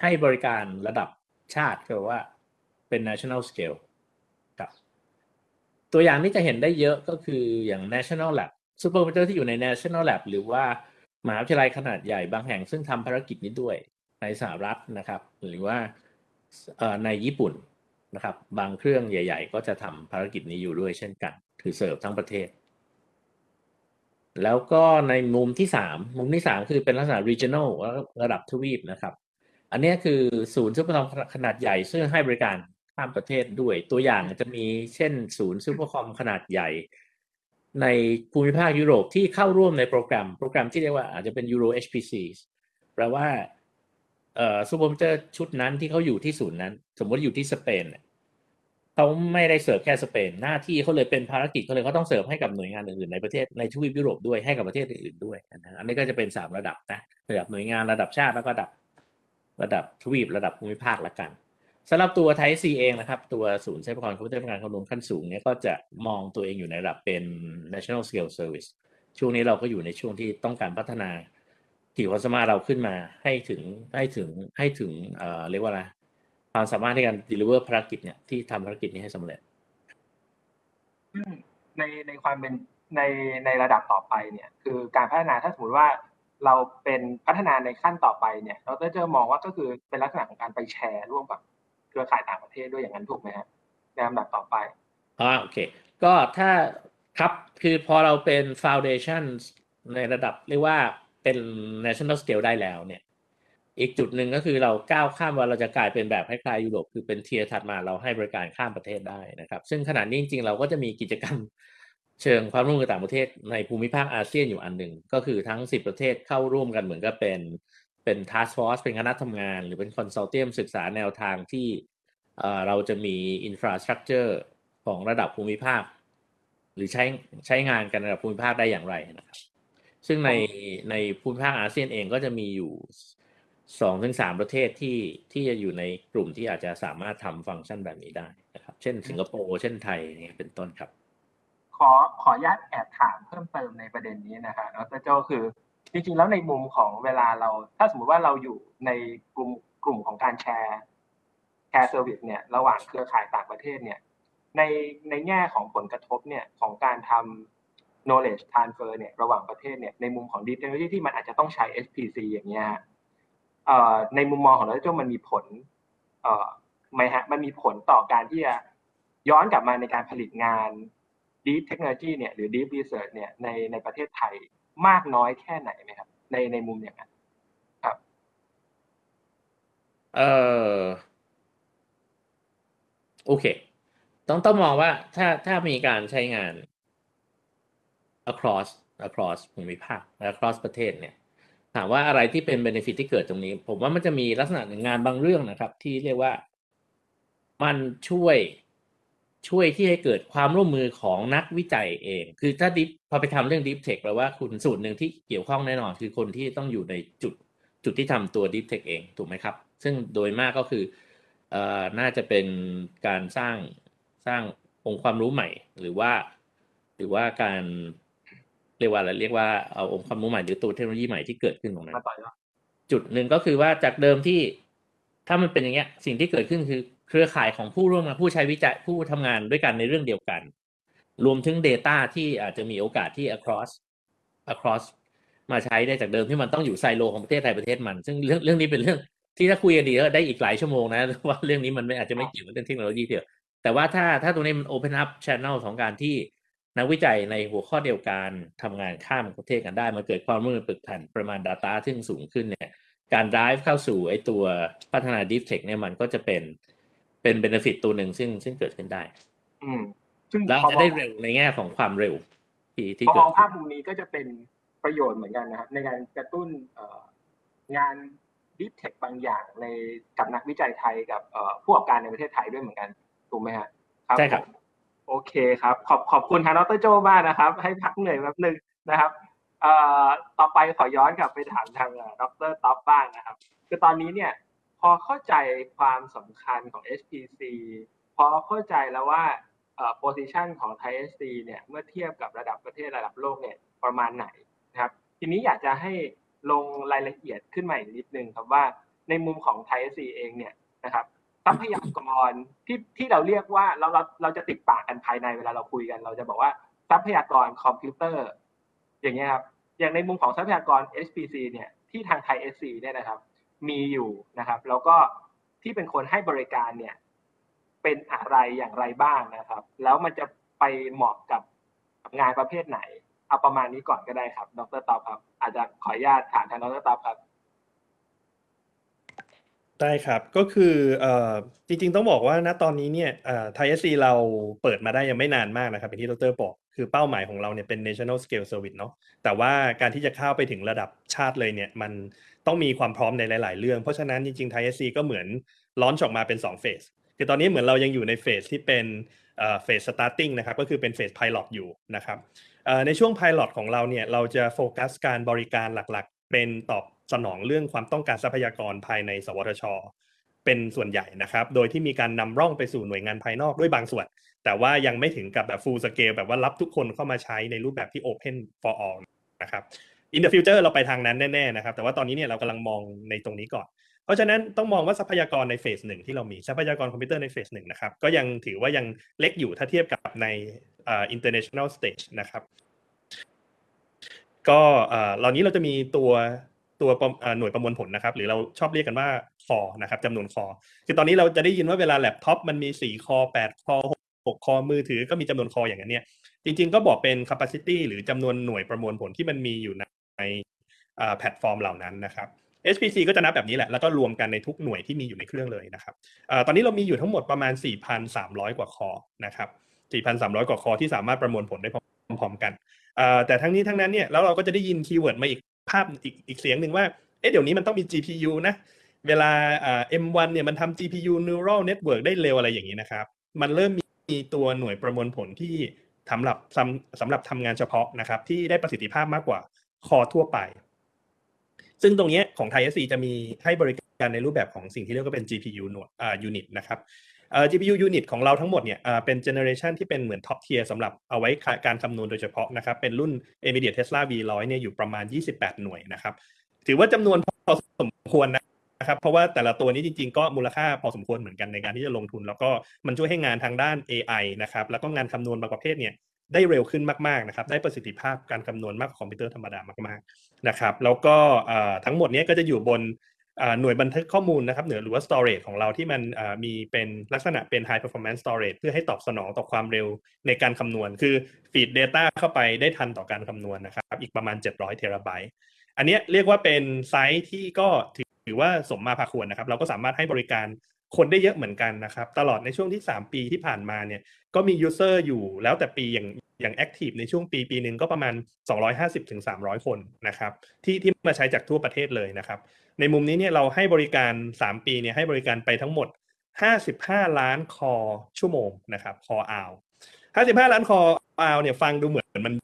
ให้บริการระดับชาติคือว่าเป็น national scale ครับตัวอย่างที่จะเห็นได้เยอะก็คืออย่าง national lab ซูเปอร์คอมพิวเตอร์ที่อยู่ใน national lab หรือว่ามหาวิทยาลัยขนาดใหญ่บางแห่งซึ่งทำภารกิจนี้ด้วยในสหรัฐนะครับ หรือว่าในญี่ปุ่นนะครับ บางเครื่องใหญ่ ๆ ก็จะทำภารกิจนี้อยู่ด้วยเช่นกันคือเสิร์ฟทั้งประเทศ แล้วก็ในมุมที่สามมุมที่สามคือเป็นลักษณะ regional ระดับทวีปนะครับ อันนี้คือศูนย์ซูเปอร์คอมขนาดใหญ่ ซึ่งให้บริการข้ามประเทศด้วย ตัวอย่างจะมีเช่นศูนย์ซูเปอร์คอมขนาดใหญ่ ในภูมิภาคยุโรปที่เข้าร่วมในโปรแกรม โปรแกรมที่เรียกว่าอาจจะเป็น Euro HPC แปลว่าซูเปอร์คอมพิวเตอร์ชุดนั้นที่เขาอยู่ที่ศูนย์นั้น สมมติอยู่ที่สเปน เขาไม่ได้เสิร์ฟแค่สเปนหน้าที่เขาเลยเป็นภารกิจเขาเลยเขาต้องเสิร์ฟให้กับหน่วยงานอื่นๆในประเทศในทวีปยุโรปด้วยให้กับประเทศอื่นๆด้วยนะอันนี้ก็จะเป็นสามระดับนะระดับหน่วยงานระดับชาติแล้วก็ระดับระดับทวีประดับภูมิภาคละกันสำหรับตัว ThaiSC เองนะครับ ตัวศูนย์ทรัพยากรคอมพิวเตอร์ทำงานคำนวณขั้นสูงเนี่ยก็จะมองตัวเองอยู่ในระดับเป็น national scale service ช่วงนี้เราก็อยู่ในช่วงที่ต้องการพัฒนาขีดความสามารถเราขึ้นมาให้ถึงให้ถึงให้ถึงเอ่อเรียกว่าอะไร ความสามารถในการ deliver ภารกิจเนี่ยที่ทำภารกิจนี้ให้สำเร็จ ซึ่งในในความเป็นในในระดับต่อไปเนี่ยคือการพัฒนาถ้าสมมติว่าเราเป็นพัฒนาในขั้นต่อไปเนี่ยดรเจอมองว่าก็คือเป็นลักษณะของการไปแชร์ร่วมกับเครือข่ายต่างประเทศด้วยอย่างนั้นถูกไหมฮะในลำดับต่อไปอ่าโอเค ก็ถ้าครับคือพอเราเป็น foundation ในระดับเรียกว่าเป็น national scale ได้แล้วเนี่ย อีกจุดหนึ่งก็คือเราก้าวข้ามว่าเราจะกลายเป็นแบบคล้ายๆยุโรปคือเป็น tier ถัดมาเราให้บริการข้ามประเทศได้นะครับ ซึ่งขณะนี้จริงๆเราก็จะมีกิจกรรมเชิงความร่วมมือต่างประเทศในภูมิภาคอาเซียนอยู่อันหนึ่งก็คือทั้ง 10 ประเทศเข้าร่วมกันเหมือนกับเป็นเป็น task force เป็นคณะทำงาน หรือเป็น consortium ศึกษาแนวทางที่เราจะมี infrastructure ของระดับภูมิภาค หรือใช้ใช้งานกันระดับภูมิภาคได้อย่างไรนะครับ ซึ่งในในภูมิภาคอาเซียนเองก็จะมีอยู่ สองถึงสามประเทศที่ที่จะอยู่ในกลุ่มที่อาจจะสามารถทำฟังก์ชันแบบนี้ได้นะครับ เช่นสิงคโปร์เช่นไทยเนี่ยเป็นต้นครับ ขอขออนุญาตแอบถามเพิ่มเติมในประเด็นนี้นะฮะดรโจคือจริงๆแล้วในมุมของเวลาเรา ถ้าสมมติว่าเราอยู่ในกลุ่มกลุ่มของการแชร์แชร์ service เนี่ยระหว่างเครือข่ายต่างประเทศเนี่ยในในแง่ของผลกระทบเนี่ยของการทำ knowledge transfer เนี่ยระหว่างประเทศเนี่ยในมุมของ deep technology ที่มันอาจจะต้องใช้ HPC อย่างเงี้ยฮะเอ่อ ในมุมมองของดรโจมันมีผลไหมฮะมันมีผลต่อการที่จะย้อนกลับมาในการผลิตงาน deep technology เนี่ยหรือ deep research เนี่ยในในประเทศไทยมากน้อยแค่ไหนไหมครับ ในในมุมอย่างนั้นครับเออโอเค ต้องต้องมองว่าถ้าถ้ามีการใช้งาน across across ภูมิภาค across ประเทศเนี่ย ถามว่าอะไรที่เป็น benefit ที่เกิดตรงนี้ ผมว่ามันจะมีลักษณะหนึ่งงานบางเรื่องนะครับ ที่เรียกว่ามันช่วยช่วยที่ให้เกิดความร่วมมือของนักวิจัยเอง คือถ้าดิฟพอไปทำเรื่อง deep tech แปลว่าคุณสูตรหนึ่งที่เกี่ยวข้องแน่นอน คือคนที่ต้องอยู่ในจุดจุดที่ทำตัว deep tech เองถูกไหมครับ ซึ่งโดยมากก็คือเอ่อน่าจะเป็นการสร้างสร้างองค์ความรู้ใหม่ หรือว่า หรือว่าการ เรียกว่าอะไรเรียกว่าเอาองค์ความรู้ใหม่หรือตัวเทคโนโลยีใหม่ที่เกิดขึ้นตรงนั้นมาต่อยอดจุดหนึ่งก็คือว่าจากเดิมที่ถ้ามันเป็นอย่างเงี้ย สิ่งที่เกิดขึ้นคือเครือข่ายของผู้ร่วมงานผู้ใช้วิจัยผู้ทำงานด้วยกันในเรื่องเดียวกัน รวมถึง Data ที่อาจจะมีโอกาสที่ across across มาใช้ได้จากเดิมที่มันต้องอยู่ไซโลของประเทศไทยประเทศมัน ซึ่งเรื่องเรื่องนี้เป็นเรื่องที่ถ้าคุยกันดีก็ได้อีกหลายชั่วโมงนะว่าเรื่องนี้มันไม่อาจจะไม่เกี่ยวกับเรื่องเทคโนโลยีเดียวแต่ว่าถ้าถ้าตรงนี้มัน open up channel ของการที่ นักวิจัยในหัวข้อเดียวกันทำงานข้ามประเทศกันได้ มันเกิดความร่วมมือปึกแผ่นประมาณ Data ที่สูงขึ้นเนี่ย การ drive เข้าสู่ไอตัวพัฒนา deep tech เนี่ยมันก็จะเป็นเป็น benefit ตัวหนึ่งซึ่งซึ่งเกิดขึ้นได้ อืมซึ่งแล้วพอจะมอได้งเร็วในแง่ของความเร็ว ที่ที่พอเกิมดองภาขึ้พนมุมนี้ก็จะเป็นประโยชน์เหมือนกันนะครับ ในการกระตุ้นเอ่องาน deep tech บางอย่างในกับนักวิจัยไทยกับเอ่อผู้ประกอบการในประเทศไทยด้วยเหมือนกันถูกไหมฮะใช่ครับผม โอเคครับ ขอบขอบคุณทางดรโจมากนะครับ ให้พักเหนื่อยแป๊บนึงนะครับเอ่อต่อไปขอย้อนกลับไปถามทางดรท็อปบ้างนะครับ คือตอนนี้เนี่ยพอเข้าใจความสำคัญของ HPC พอเข้าใจแล้วว่าเอ่อ position ของ Thai SC เนี่ยเมื่อเทียบกับระดับประเทศระดับโลกเนี่ยประมาณไหนนะครับ ทีนี้อยากจะให้ลงรายละเอียดขึ้นมาอีกนิดนึงครับว่าในมุมของ Thai SC เองเนี่ยนะครับ ทรัพยากรที่ที่เราเรียกว่าเราเราเราจะติดปากกันภายในเวลาเราคุยกัน เราจะบอกว่าทรัพยากรคอมพิวเตอร์ อย่างเงี้ยครับอย่างในมุมของทรัพยากร HPC เนี่ยที่ทางไทย SC เนี่ยนะครับ มีอยู่นะครับ แล้วก็ที่เป็นคนให้บริการเนี่ย เป็นอะไรอย่างไรบ้างนะครับ แล้วมันจะไปเหมาะกับงานประเภทไหน เอาประมาณนี้ก่อนก็ได้ครับ ดรตอบครับ อาจจะขออนุญาตถามทางดรตอบครับ ได้ครับ ก็คือ เอ่อ จริง ๆ ต้องบอกว่า ณ ตอนนี้เนี่ยไทยเอสซีเราเปิดมาได้ยังไม่นานมากนะครับ อย่างที่ดร บอก คือเป้าหมายของเราเนี่ยเป็น national scale service เนาะ แต่ว่าการที่จะเข้าไปถึงระดับชาติเลยเนี่ย มันต้องมีความพร้อมในหลาย ๆ เรื่อง เพราะฉะนั้นจริง ๆ ไทยเอสซีก็เหมือนลอนช์ออกมาเป็น 2 เฟส คือตอนนี้เหมือนเรายังอยู่ในเฟสที่เป็นเฟส starting นะครับ ก็คือเป็นเฟส pilot อยู่นะครับ เอ่อ ในช่วง pilot ของเราเนี่ย เราจะโฟกัสการบริการหลัก ๆ เป็นตอบ สนองเรื่องความต้องการทรัพยากรภายใน สวทช เป็นส่วนใหญ่นะครับ โดยที่มีการนำร่องไปสู่หน่วยงานภายนอกด้วยบางส่วน แต่ว่ายังไม่ถึงกับแบบ full scale แบบว่ารับทุกคนเข้ามาใช้ในรูปแบบที่ open for all นะครับ in the future เราไปทางนั้นแน่ๆนะครับ แต่ว่าตอนนี้เนี่ยเรากำลังมองในตรงนี้ก่อน เพราะฉะนั้นต้องมองว่าทรัพยากรในเฟสหนึ่งที่เรามีทรัพยากรคอมพิวเตอร์ในเฟสหนึ่งนะครับก็ยังถือว่ายังเล็กอยู่ถ้าเทียบกับในอ่อ international stage นะครับ ก็เอ่อเหล่านี้เราจะมีตัว ตัวหน่วยประมวลผลนะครับ หรือเราชอบเรียกกันว่าคอนะครับจำนวนคอ คือตอนนี้เราจะได้ยินว่าเวลาแล็ปท็อปมันมี 4 คอ 8 คอ 6 คอมือถือก็มีจำนวนคออย่างนั้นเนี่ย จริงๆ ก็บอกเป็น capacity หรือจำนวนหน่วยประมวลผลที่มันมีอยู่ในแพลตฟอร์มเหล่านั้นนะครับ HPC ก็จะนับแบบนี้แหละ แล้วก็รวมกันในทุกหน่วยที่มีอยู่ในเครื่องเลยนะครับอตอนนี้เรามีอยู่ทั้งหมดประมาณ 4,300 กว่าคอนะครับ 4,300 กว่าคอที่สามารถประมวลผลได้พร้อมๆกันแต่ทั้งนี้ทั้งนั้นเนี่ยแล้วเราก็จะได้ยิน keyword มาอีก ภาพอีกอีกเสียงหนึ่งว่า เอ๊ะเดี๋ยวนี้มันต้องมี GPU นะ เวลาอ่า M1 เนี่ยมันทำ GPU neural network ได้เร็วอะไรอย่างนี้นะครับ มันเริ่มมีตัวหน่วยประมวลผลที่สำหรับสำสำหรับทำงานเฉพาะนะครับ ที่ได้ประสิทธิภาพมากกว่าคอทั่วไป ซึ่งตรงนี้ของไทย SC จะมีให้บริการในรูปแบบของสิ่งที่เรียกว่าเป็น GPU หน่วยอ่า unit นะครับ GPU unit ของเราทั้งหมดเนี่ยเป็น generation ที่เป็นเหมือน top tier สำหรับเอาไว้การคำนวณโดยเฉพาะนะครับ เป็นรุ่น NVIDIA Tesla V100 เนี่ยอยู่ประมาณ 28 หน่วยนะครับ ถือว่าจำนวนพอสมควรนะครับ เพราะว่าแต่ละตัวนี้จริงๆ ก็มูลค่าพอสมควรเหมือนกันในการที่จะลงทุน แล้วก็มันช่วยให้งานทางด้าน AI นะครับ แล้วก็งานคำนวณบางประเภทเนี่ยได้เร็วขึ้นมากๆนะครับ ได้ประสิทธิภาพการคำนวณมากกว่าคอมพิวเตอร์ธรรมดามากๆนะครับ แล้วก็ทั้งหมดนี้ก็จะอยู่บน หน่วยบันทึกข้อมูลนะครับหรือหรือว่า storage ของเราที่มันมีเป็นลักษณะเป็น high performance storage เพื่อให้ตอบสนองต่อความเร็วในการคำนวณ คือ feed data เข้าไปได้ทันต่อการคำนวณนะครับอีกประมาณ 700เทราไบต์อันนี้เรียกว่าเป็นไซส์ที่ก็ถือว่าสมมาพาควรนะครับ เราก็สามารถให้บริการคนได้เยอะเหมือนกันนะครับ ตลอดในช่วงที่ 3 ปีที่ผ่านมาเนี่ยก็มี user อยู่แล้วแต่ปีอย่างอย่าง active ในช่วงปีปีหนึ่งก็ประมาณ 250ถึง300 คนนะครับที่ที่มาใช้จากทั่วประเทศเลยนะครับ ในมุมนี้เนี่ยเราให้บริการ 3 ปีเนี่ยให้บริการไปทั้งหมด 55 ล้านคอชั่วโมงนะครับคออาว55ล้านคออาวเนี่ยฟังดูเหมือนมัน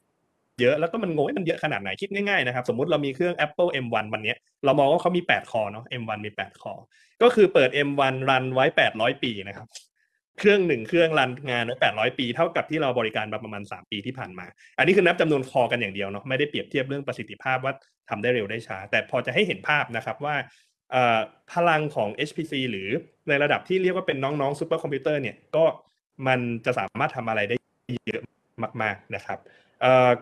เยอะแล้วก็มันงงว่ามันเยอะขนาดไหนคิดง่ายๆนะครับ สมมติเรามีเครื่อง Apple M1 วันนี้เรามองว่าเขามี 8 คอเนาะ M1 มี 8 คอ ก็คือเปิด M1 รันไว้ 800 ปีนะครับ เครื่องหนึ่งเครื่องรันงานไว้800ปีเท่ากับที่เราบริการมาประมาณ3ปีที่ผ่านมา อันนี้คือนับจำนวนคอกันอย่างเดียวเนาะไม่ได้เปรียบเทียบเรื่องประสิทธิภาพว่าทำได้เร็วได้ช้า แต่พอจะให้เห็นภาพนะครับว่าพลังของ HPC หรือในระดับที่เรียกว่าเป็นน้องๆซูเปอร์คอมพิวเตอร์เนี่ยก็มันจะสามารถทำอะไรได้เยอะมาก ๆนะครับ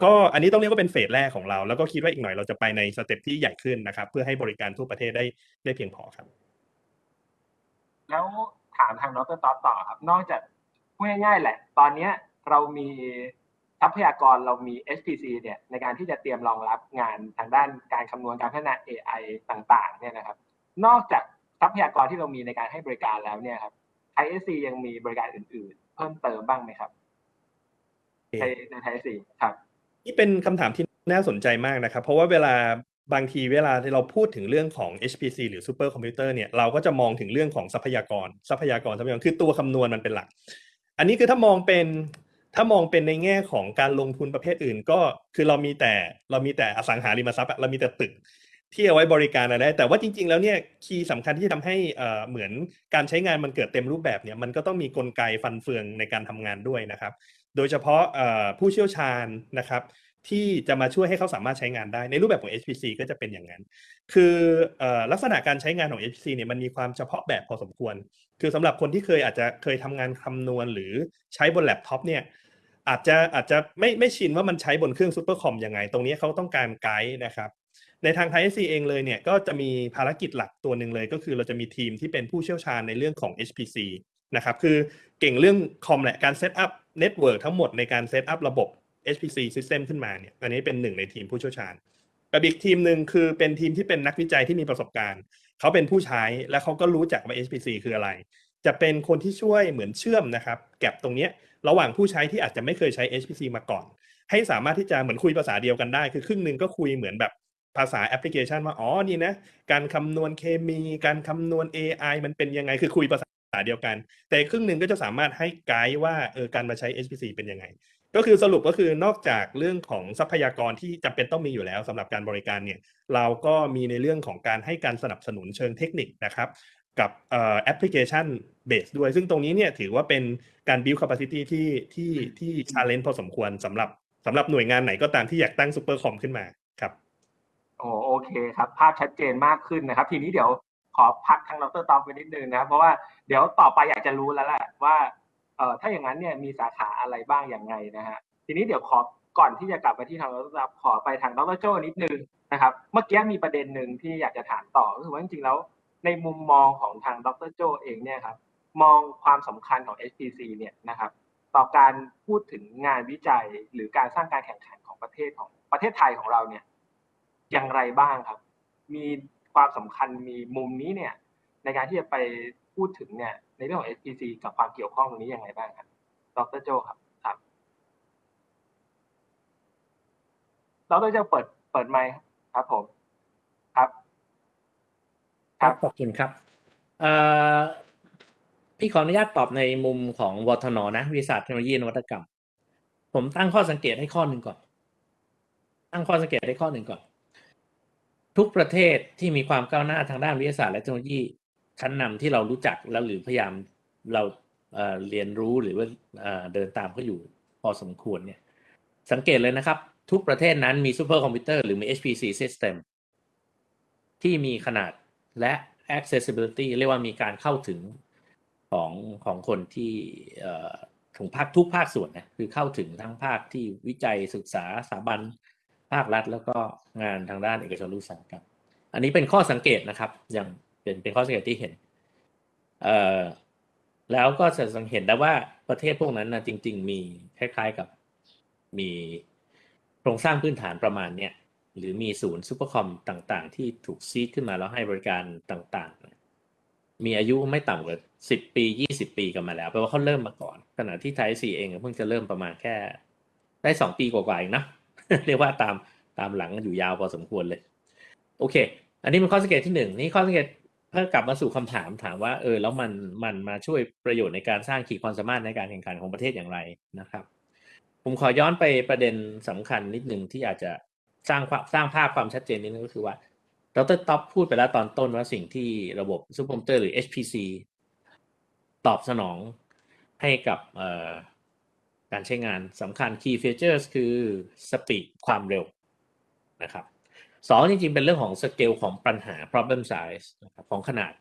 ก็อันนี้ต้องเรียกว่าเป็น phase แรกของเรา แล้วก็คิดว่าอีกหน่อยเราจะไปใน step ที่ใหญ่ขึ้นนะครับ เพื่อให้บริการทั่วประเทศได้ได้เพียงพอครับ แล้ว ถามทางดรท็อปต่อครับ นอกจากพูดง่ายๆแหละ ตอนเนี้ยเรามีทรัพยากรเรามี HPC เนี่ยในการที่จะเตรียมรองรับงานทางด้านการคำนวณการพัฒนา AI ต่างๆเนี่ยนะครับ นอกจากทรัพยากรที่เรามีในการให้บริการแล้วเนี่ยครับ ThaiSC ยังมีบริการอื่น ๆ เพิ่มเติมบ้างไหมครับในใน ThaiSC ครับ นี่เป็นคำถามที่น่าสนใจมากนะครับ เพราะว่าเวลา บางทีเวลาที่เราพูดถึงเรื่องของ HPC หรือซูเปอร์คอมพิวเตอร์เนี่ยเราก็จะมองถึงเรื่องของทรัพยากร ทรัพยากรทรัพยากรคือตัวคำนวณมันเป็นหลัก อันนี้คือถ้ามองเป็นถ้ามองเป็นในแง่ของการลงทุนประเภทอื่น ก็คือเรามีแต่เรามีแต่อสังหาริมทรัพย์เรามีแต่ตึกที่เอาไว้บริการอะไร แต่ว่าจริง ๆ แล้วเนี่ยคีย์สำคัญที่ทำให้เหมือนการใช้งานมันเกิดเต็มรูปแบบเนี่ยมันก็ต้องมีกลไกฟันเฟืองในการทำงานด้วยนะครับ โดยเฉพาะผู้เชี่ยวชาญนะครับ ที่จะมาช่วยให้เขาสามารถใช้งานได้ ในรูปแบบของ HPC ก็จะเป็นอย่างนั้น คืออลักษณะการใช้งานของ HPC เนี่ยมันมีความเฉพาะแบบพอสมควร คือสำหรับคนที่เคยอาจจะเคยทำงานคำนวณหรือใช้บนแล็ปท็อปเนี่ยอาจจะอาจจะไม่ไม่ชินว่ามันใช้บนเครื่องซูเปอร์คอมยังไง ตรงนี้เขาต้องการไกด์นะครับ ในทาง ThaiSC เองเลยเนี่ยก็จะมีภารกิจหลักตัวหนึ่งเลย ก็คือเราจะมีทีมที่เป็นผู้เชี่ยวชาญในเรื่องของ HPC นะครับคือเก่งเรื่องคอมแหละการ set up network ทั้งหมดในการ set up ระบบ HPC System ขึ้นมาเนี่ยอันนี้เป็นหนึ่งในทีมผู้เชี่ยวชาญกับอีกทีมหนึ่งคือเป็นทีมที่เป็นนักวิจัยที่มีประสบการณ์ เขาเป็นผู้ใช้และเขาก็รู้จักว่า HPC คืออะไร จะเป็นคนที่ช่วยเหมือนเชื่อมนะครับ แก็บตรงนี้ระหว่างผู้ใช้ที่อาจจะไม่เคยใช้ HPC มาก่อน ให้สามารถที่จะเหมือนคุยภาษาเดียวกันได้ คือครึ่งหนึ่งก็คุยเหมือนแบบภาษาแอปพลิเคชันว่าอ๋อนี่นะการคำนวณเคมี การคำนวณ AI มันเป็นยังไงคือคุยภาษาเดียวกัน แต่ครึ่งหนึ่งก็จะสามารถให้ไกด์ว่าเออการมาใช้ HPC เป็นยังไง ก็คือสรุปก็คือนอกจากเรื่องของทรัพยากรที่จำเป็นต้องมีอยู่แล้วสำหรับการบริการเนี่ยเราก็มีในเรื่องของการให้การสนับสนุนเชิงเทคนิคนะครับกับ application-based ด้วย ซึ่งตรงนี้เนี่ยถือว่าเป็นการ build capacity ที่ที่ที่ challenge พอสมควรสำหรับสำหรับหน่วยงานไหนก็ตามที่อยากตั้งซูเปอร์คอมขึ้นมาครับโอโอเคครับ ภาพชัดเจนมากขึ้นนะครับ ทีนี้เดี๋ยวขอพักทางดรท็อปไปนิดนึงนะครับเพราะว่าเดี๋ยวต่อไปอยากจะรู้แล้วแหละว่า เอ่อถ้าอย่างนั้นเนี่ยมีสาขาอะไรบ้างอย่างไงนะฮะทีนี้เดี๋ยวขอก่อนที่จะกลับมาที่ทางดรตอมขอไปทางดรโจนิดนึงนะครับ เมื่อกี้มีประเด็นหนึ่งที่อยากจะถามต่อก็คือว่าจริงๆแล้ว ในมุมมองของทางดรโจเองเนี่ยครับมองความสำคัญของ HPC เนี่ยนะครับ ต่อการพูดถึงงานวิจัยหรือการสร้างการแข่งขันของประเทศของประเทศไทยของเราเนี่ยอย่างไรบ้างครับ มีความสำคัญมีมุมนี้เนี่ยในการที่จะไปพูดถึงเนี่ย ในเรื่องของ HPC กับความเกี่ยวข้องตรงนี้ยังไงบ้างครับ ดรโจครับ ครับเราต้องจเปิด เปิดไมค์ครับผม ครับ ครับ ขอบคุณครับเอ่อพี่ขออนุญาตตอบในมุมของวทนนะวิทยาศาสตร์เทคโนโลยีนวัตกรรม ผมตั้งข้อสังเกตให้ข้อหนึ่งก่อน ตั้งข้อสังเกตให้ข้อหนึ่งก่อน ทุกประเทศที่มีความก้าวหน้าทางด้านวิทยาศาสตร์และเทคโนโลยี ชั้นนำที่เรารู้จักแล้วหรือพยายามเราเรียนรู้หรือว่าเดินตามเขาอยู่พอสมควรเนี่ย สังเกตเลยนะครับ ทุกประเทศนั้นมีซูเปอร์คอมพิวเตอร์หรือมี HPC system ที่มีขนาดและ accessibility เรียกว่ามีการเข้าถึงของของคนที่ของภาคทุกภาคส่วนนะคือเข้าถึงทั้งภาคที่วิจัยศึกษาสถาบันภาครัฐ แล้วก็งานทางด้านเอกชนอุตสาหกรรมอันนี้เป็นข้อสังเกตนะครับ อยัง เป็นเป็นข้อสังเกตที่เห็นเอ่อแล้วก็จะสังเห็นได้ว่าประเทศพวกนั้นนะจริง ๆ มีคล้าย ๆกับมีโครงสร้างพื้นฐานประมาณเนี้ยหรือมีศูนย์ซูเปอร์คอมต่างๆ ที่ถูก seed ขึ้นมาแล้วให้บริการต่างๆ มีอายุไม่ต่ำกว่าสิบปียี่สิบปีกันมาแล้วแปลว่าเขาเริ่มมาก่อน ขณะที่ ThaiSC เองเพิ่งจะเริ่มประมาณแค่ ได้สองปีกว่าๆเองนะเรียกว่าตามตามหลังอยู่ยาวพอสมควรเลย โอเค อันนี้เป็นข้อสังเกตที่หนึ่งนี่ข้อสังเกต เพื่อกลับมาสู่คำถามถามว่า เออ แล้วมันมันมาช่วยประโยชน์ในการสร้างขีดความสามารถในการแข่งขันของประเทศอย่างไรนะครับ ผมขอย้อนไปประเด็นสำคัญนิดหนึ่งที่อาจจะสร้างสร้างภาพความชัดเจนนิดนึงก็คือว่าดรท็อปพูดไปแล้วตอนต้นว่าสิ่งที่ระบบซูเปอร์คอมพิวเตอร์หรือ HPC ตอบสนองให้กับการใช้งานสำคัญ key features คือ speed ความเร็วนะครับ สองจริงๆ เป็นเรื่องของสเกลของปัญหา problem size ของขนาด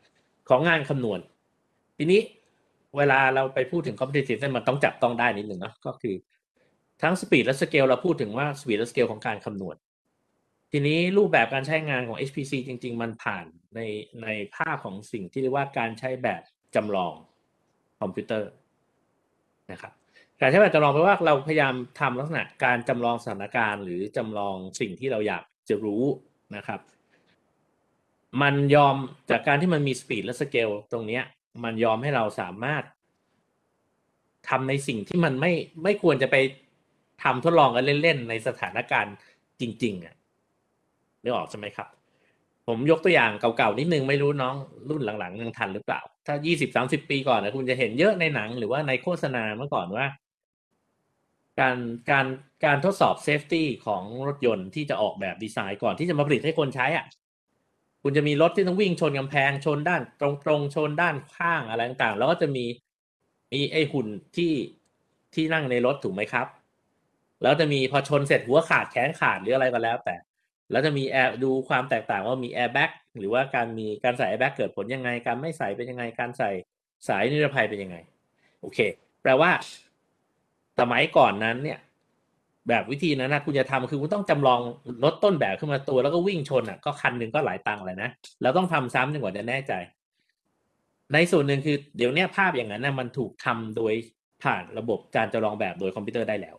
ของงานคำนวณ ทีนี้เวลาเราไปพูดถึง competitive เนี่ยมันต้องจับต้องได้นิดหนึ่งเนาะก็คือทั้ง speed และ scale เราพูดถึงว่า speed และ scale ของการคำนวณ ทีนี้รูปแบบการใช้งานของ HPC จริง ๆ มันผ่านในในภาพของสิ่งที่เรียกว่าการใช้แบบจำลองคอมพิวเตอร์นะครับการใช้แบบจำลองแปลว่าเราพยายามทำลักษณะการจำลองสถานการณ์ หรือจำลองสิ่งที่เราอยาก จะรู้นะครับ มันยอมจากการที่มันมี speed และสเกลตรงเนี้ย มันยอมให้เราสามารถทำในสิ่งที่มันไม่ไม่ควรจะไปทำทดลองกันเล่นๆในสถานการณ์จริง ๆอะนึกออกใช่ไหมครับ ผมยกตัวอย่างเก่าๆนิดนึงไม่รู้น้องรุ่นหลังๆยังทันหรือเปล่า ถ้ายี่สิบสามสิบปีก่อนนะคุณจะเห็นเยอะในหนังหรือว่าในโฆษณาเมื่อก่อนว่า การการการทดสอบ safety ของรถยนต์ที่จะออกแบบดีไซน์ก่อนที่จะมาผลิตให้คนใช้อะคุณจะมีรถที่ต้องวิ่งชนกำแพงชนด้าน ตรงๆชนด้านข้างอะไรต่างๆ แล้วก็จะมีมีไอหุ่นที่ที่นั่งในรถถูกไหมครับ แล้วจะมีพอชนเสร็จหัวขาดแขนขาดหรืออะไรก็แล้ว แต่ แล้วจะมีแอร์ดูความแตกต่างว่ามีแอร์แบ็กหรือว่าการมีการใส่แอร์แบ็กเกิดผลยังไง การไม่ใส่เป็นยังไงการใส่สายนิรภัยเป็นยังไง โอเค แปลว่า สมัยก่อนนั้นเนี่ย แบบวิธีนั้นนะคุณจะทำคือคุณต้องจำลองรถต้นแบบขึ้นมาตัวแล้วก็วิ่งชนอะก็คันหนึ่งก็หลายตังค์เลยนะแล้วต้องทำซ้ำจนกว่าจะแน่ใจ ในส่วนหนึ่งคือเดี๋ยวเนี้ยภาพอย่างนั้นนะมันถูกทำโดยผ่านระบบการจำลองแบบโดยคอมพิวเตอร์ได้แล้ว